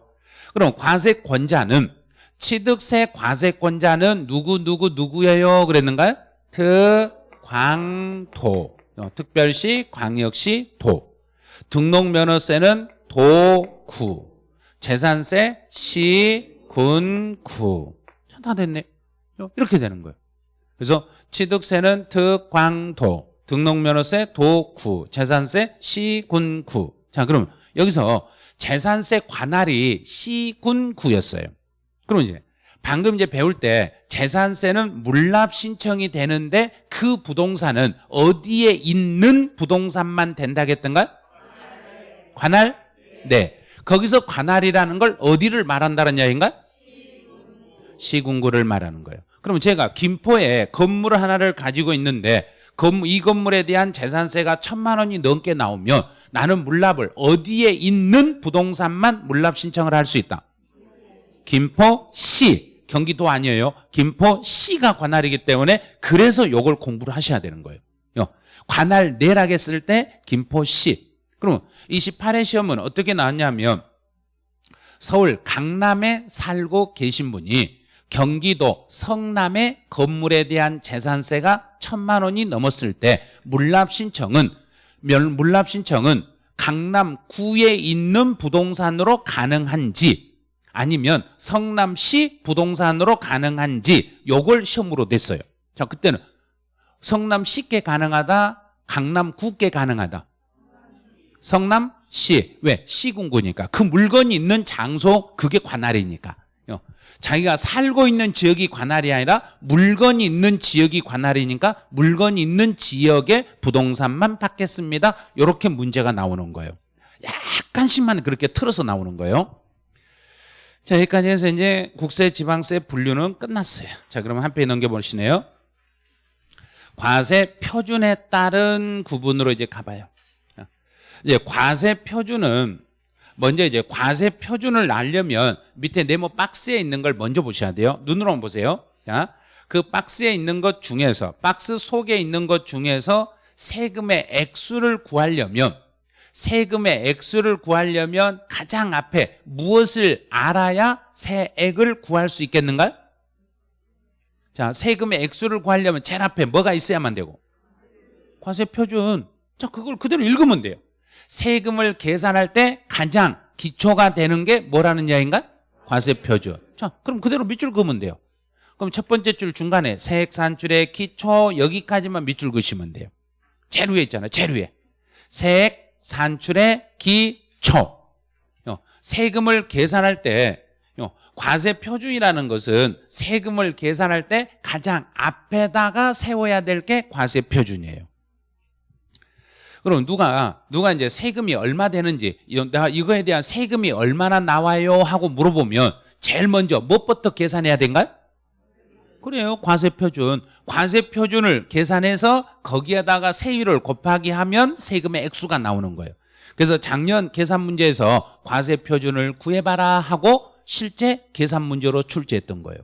그럼 과세권자는 취득세 과세권자는 누구 누구 누구예요? 그랬는가요? 특광도. 어, 특별시, 광역시, 도. 등록면허세는 도, 구. 재산세, 시, 군, 구. 다 됐네. 어, 이렇게 되는 거예요. 그래서 취득세는 특 광 도, 등록면허세 도, 구, 재산세 시, 군, 구. 자, 그럼 여기서 재산세 관할이 시, 군, 구였어요. 그럼 이제 방금 이제 배울 때 재산세는 물납 신청이 되는데 그 부동산은 어디에 있는 부동산만 된다겠던가? 관할? 네. 거기서 관할이라는 걸 어디를 말한다는 이야기인가? 시군구를 말하는 거예요. 그럼 제가 김포에 건물 하나를 가지고 있는데 이 건물에 대한 재산세가 천만 원이 넘게 나오면 나는 물납을 어디에 있는 부동산만 물납 신청을 할 수 있다. 김포시 경기도 아니에요. 김포시가 관할이기 때문에 그래서 요걸 공부를 하셔야 되는 거예요. 관할 내라게 쓸 때 김포시. 그럼 28회 시험은 어떻게 나왔냐면 서울 강남에 살고 계신 분이 경기도 성남의 건물에 대한 재산세가 천만 원이 넘었을 때 물납 신청은 물납 신청은 강남구에 있는 부동산으로 가능한지 아니면 성남시 부동산으로 가능한지 요걸 시험으로 냈어요. 자, 그때는 성남시께 가능하다, 강남구께 가능하다. 성남시. 왜? 시군구니까. 그 물건이 있는 장소, 그게 관할이니까. 어, 자기가 살고 있는 지역이 관할이 아니라 물건이 있는 지역이 관할이니까 물건이 있는 지역의 부동산만 받겠습니다. 이렇게 문제가 나오는 거예요. 약간씩만 그렇게 틀어서 나오는 거예요. 자, 여기까지 해서 이제 국세, 지방세 분류는 끝났어요. 자, 그러면 한 페이지 넘겨보시네요. 과세 표준에 따른 구분으로 이제 가봐요. 자, 이제 과세 표준은 먼저 이제 과세 표준을 알려면 밑에 네모 박스에 있는 걸 먼저 보셔야 돼요. 눈으로 보세요. 자, 그 박스에 있는 것 중에서 박스 속에 있는 것 중에서 세금의 액수를 구하려면 세금의 액수를 구하려면 가장 앞에 무엇을 알아야 세액을 구할 수 있겠는가요? 자, 세금의 액수를 구하려면 제일 앞에 뭐가 있어야만 되고 과세 표준. 자, 그걸 그대로 읽으면 돼요. 세금을 계산할 때 가장 기초가 되는 게 뭐라는 이야기인가? 과세 표준. 자, 그럼 그대로 밑줄 그으면 돼요. 그럼 첫 번째 줄 중간에 세액 산출의 기초 여기까지만 밑줄 그으시면 돼요. 제일 위에 있잖아요. 제일 위에. 세액 산출의 기초. 어, 세금을 계산할 때 어, 과세 표준이라는 것은 세금을 계산할 때 가장 앞에다가 세워야 될 게 과세 표준이에요. 그럼 누가 누가 이제 세금이 얼마 되는지 이- 내가 이거에 대한 세금이 얼마나 나와요 하고 물어보면 제일 먼저 무엇부터 계산해야 된가요? 그래요. 과세 표준. 과세 표준을 계산해서 거기에다가 세율을 곱하기 하면 세금의 액수가 나오는 거예요. 그래서 작년 계산 문제에서 과세 표준을 구해봐라 하고 실제 계산 문제로 출제했던 거예요.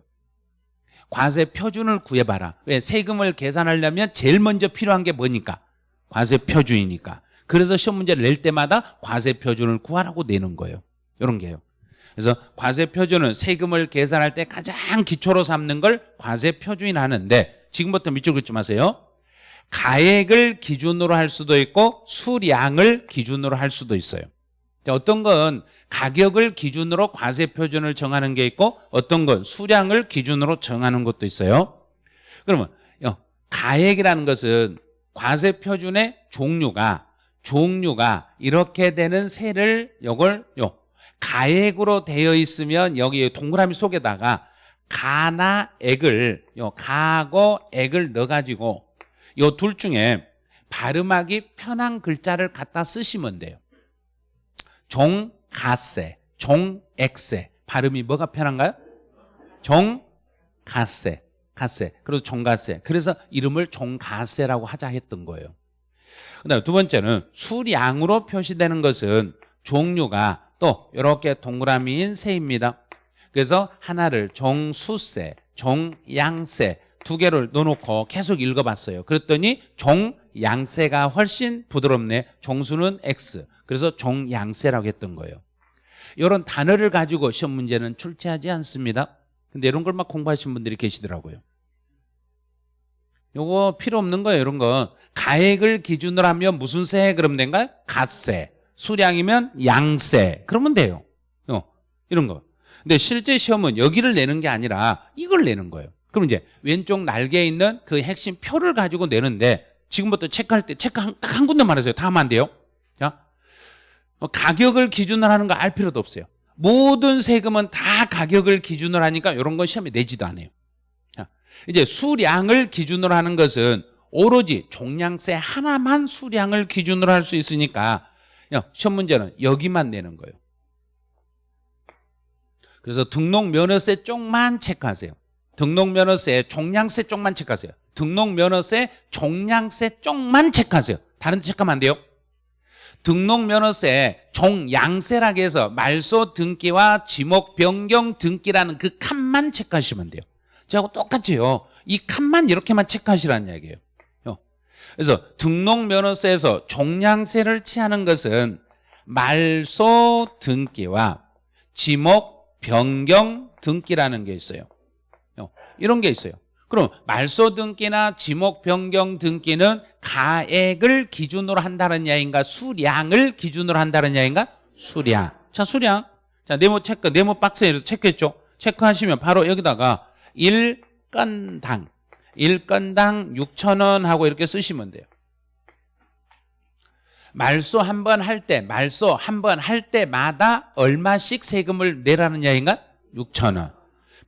과세 표준을 구해봐라. 왜? 세금을 계산하려면 제일 먼저 필요한 게 뭐니까? 과세 표준이니까. 그래서 시험 문제를 낼 때마다 과세 표준을 구하라고 내는 거예요. 이런 게요. 그래서 과세 표준은 세금을 계산할 때 가장 기초로 삼는 걸 과세 표준이라 하는데 지금부터 밑줄 긋지 마세요. 가액을 기준으로 할 수도 있고 수량을 기준으로 할 수도 있어요. 자, 어떤 건 가격을 기준으로 과세 표준을 정하는 게 있고 어떤 건 수량을 기준으로 정하는 것도 있어요. 그러면 요, 가액이라는 것은 과세 표준의 종류가 종류가 이렇게 되는 세를 요걸 요 가액으로 되어 있으면 여기 동그라미 속에다가 가나 액을 요 가고 액을 넣어 가지고 요 둘 중에 발음하기 편한 글자를 갖다 쓰시면 돼요. 종가세, 종액세. 발음이 뭐가 편한가요? 종가세, 가세. 그래서 종가세. 그래서 이름을 종가세라고 하자 했던 거예요. 그다음 두 번째는 수량으로 표시되는 것은 종류가 또 이렇게 동그라미인 세입니다. 그래서 하나를 종수세, 종양세 두 개를 넣어놓고 계속 읽어봤어요. 그랬더니 종양세가 훨씬 부드럽네. 종수는 X. 그래서 종양세라고 했던 거예요. 이런 단어를 가지고 시험 문제는 출제하지 않습니다. 근데 이런 걸 막 공부하신 분들이 계시더라고요. 요거 필요 없는 거예요, 이런 거. 가액을 기준으로 하면 무슨 세 그러면 된가요? 갓세. 수량이면 양세. 그러면 돼요. 어, 이런 거. 근데 실제 시험은 여기를 내는 게 아니라 이걸 내는 거예요. 그럼 이제 왼쪽 날개에 있는 그 핵심 표를 가지고 내는데 지금부터 체크할 때 체크 한, 딱 한 군데만 하세요. 다 하면 안 돼요. 자, 어, 가격을 기준으로 하는 거 알 필요도 없어요. 모든 세금은 다 가격을 기준으로 하니까 이런 건 시험에 내지도 않아요. 자, 이제 수량을 기준으로 하는 것은 오로지 종량세 하나만 수량을 기준으로 할 수 있으니까 야, 시험 문제는 여기만 내는 거예요. 그래서 등록면허세 쪽만 체크하세요. 등록면허세 종량세 쪽만 체크하세요. 등록면허세 종량세 쪽만 체크하세요. 다른 데 체크하면 안 돼요. 등록면허세 종양세라고 해서 말소 등기와 지목 변경 등기라는 그 칸만 체크하시면 돼요. 저하고 똑같이요. 이 칸만 이렇게만 체크하시라는 이야기예요. 어. 그래서 등록면허세에서 종량세를 취하는 것은 말소 등기와 지목 변경 등기라는 게 있어요. 어, 이런 게 있어요. 그럼 말소 등기나 지목 변경 등기는 가액을 기준으로 한다는 이야기인가 수량을 기준으로 한다는 이야기인가 수량 자 수량 자 네모 체크 네모 박스에 체크했죠 체크하시면 바로 여기다가 1건당 1건당 6천 원 하고 이렇게 쓰시면 돼요. 말소 한 번 할 때 말소 한 번 할 때마다 얼마씩 세금을 내라는 이야기인가 6천 원.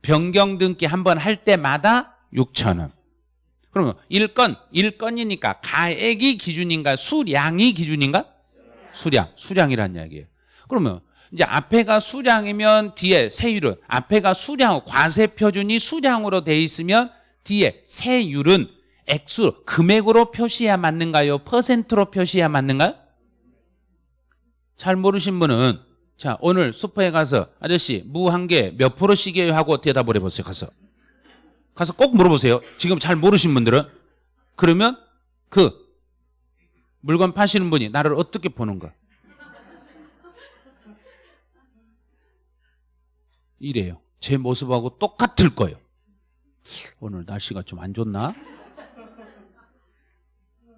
변경 등기 한 번 할 때마다 6천 원. 그러면 1건 1건이니까 가액이 기준인가? 수량이 기준인가? 수량. 수량이란 이야기예요. 그러면 이제 앞에가 수량이면 뒤에 세율은 앞에가 수량 과세 표준이 수량으로 돼 있으면 뒤에 세율은 액수 금액으로 표시해야 맞는가요? 퍼센트로 표시해야 맞는가요? 잘 모르신 분은 자 오늘 슈퍼에 가서 아저씨 무 한 개 몇 프로씩이에요? 하고 대답을 해보세요 가서. 가서 꼭 물어보세요. 지금 잘 모르신 분들은. 그러면 그 물건 파시는 분이 나를 어떻게 보는가? 이래요. 제 모습하고 똑같을 거예요 오늘 날씨가 좀 안 좋나?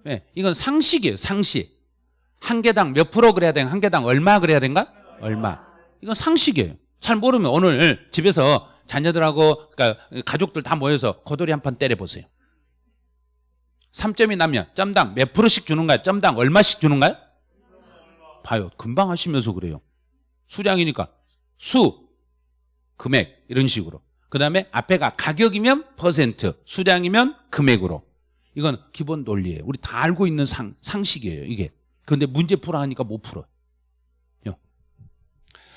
네, 이건 상식이에요 상식. 한 개당 몇 프로 그래야 되는 한 개당 얼마 그래야 된가? 얼마. 이건 상식이에요. 잘 모르면 오늘 집에서 자녀들하고 그러니까 가족들 다 모여서 고돌이 한 판 때려보세요. 3점이 나면 점당 몇 프로씩 주는가요? 점당 얼마씩 주는가요? 봐요. 금방 하시면서 그래요. 수량이니까. 수 금액 이런 식으로 그 다음에 앞에가 가격이면 퍼센트 수량이면 금액으로. 이건 기본 논리예요. 우리 다 알고 있는 상, 상식이에요 이게. 그런데 문제 풀어 하니까 못 풀어요.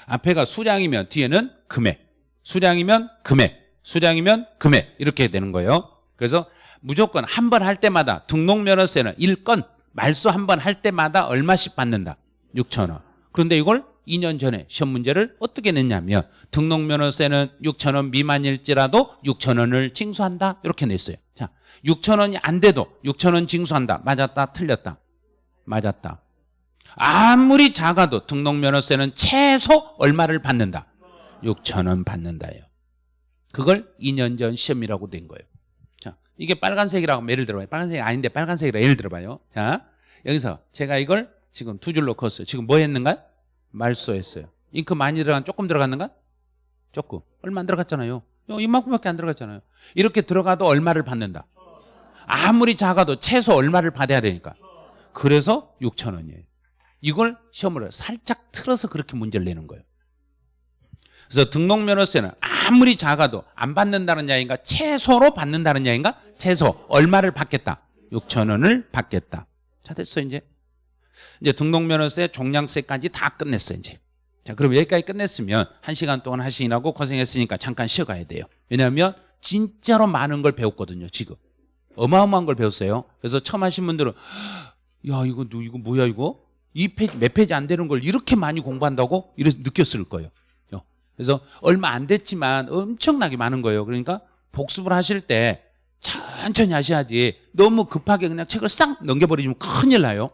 앞에가 수량이면 뒤에는 금액 수량이면 금액 수량이면 금액 이렇게 되는 거예요. 그래서 무조건 한 번 할 때마다 등록면허세는 1건 말소 한 번 할 때마다 얼마씩 받는다? 6천 원. 그런데 이걸 2년 전에 시험 문제를 어떻게 냈냐면 등록면허세는 6천 원 미만일지라도 6천 원을 징수한다. 이렇게 냈어요. 자 6천 원이 안 돼도 6천 원 징수한다. 맞았다. 틀렸다. 맞았다. 아무리 작아도 등록면허세는 최소 얼마를 받는다? 6천 원 받는다요. 그걸 2년 전 시험이라고 된 거예요. 자 이게 빨간색이라고 하면 예를 들어봐요. 빨간색이 아닌데 빨간색이라 예를 들어봐요. 자 여기서 제가 이걸 지금 두 줄로 컸어요. 지금 뭐 했는가 말소했어요. 잉크 많이 들어간 조금 들어갔는가? 조금. 얼마 안 들어갔잖아요. 요 이만큼밖에 안 들어갔잖아요. 이렇게 들어가도 얼마를 받는다? 아무리 작아도 최소 얼마를 받아야 되니까. 그래서 6천 원이에요. 이걸 시험으로 살짝 틀어서 그렇게 문제를 내는 거예요. 그래서 등록면허세는 아무리 작아도 안 받는다는 이야기인가? 최소로 받는다는 이야기인가? 최소 얼마를 받겠다? 6천 원을 받겠다. 자 됐어 이제 이제 등록면허세 종량세까지 다 끝냈어 이제. 자 그럼 여기까지 끝냈으면 한 시간 동안 하시느라고 고생했으니까 잠깐 쉬어가야 돼요. 왜냐하면 진짜로 많은 걸 배웠거든요 지금. 어마어마한 걸 배웠어요. 그래서 처음 하신 분들은 야 이거 너 이거 뭐야 이거? 이 페이지 몇 페이지 안 되는 걸 이렇게 많이 공부한다고? 이래서 느꼈을 거예요. 그래서 얼마 안 됐지만 엄청나게 많은 거예요. 그러니까 복습을 하실 때 천천히 하셔야지 너무 급하게 그냥 책을 싹 넘겨버리시면 큰일 나요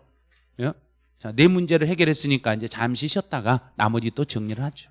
예? 자, 네 문제를 해결했으니까 이제 잠시 쉬었다가 나머지 또 정리를 하죠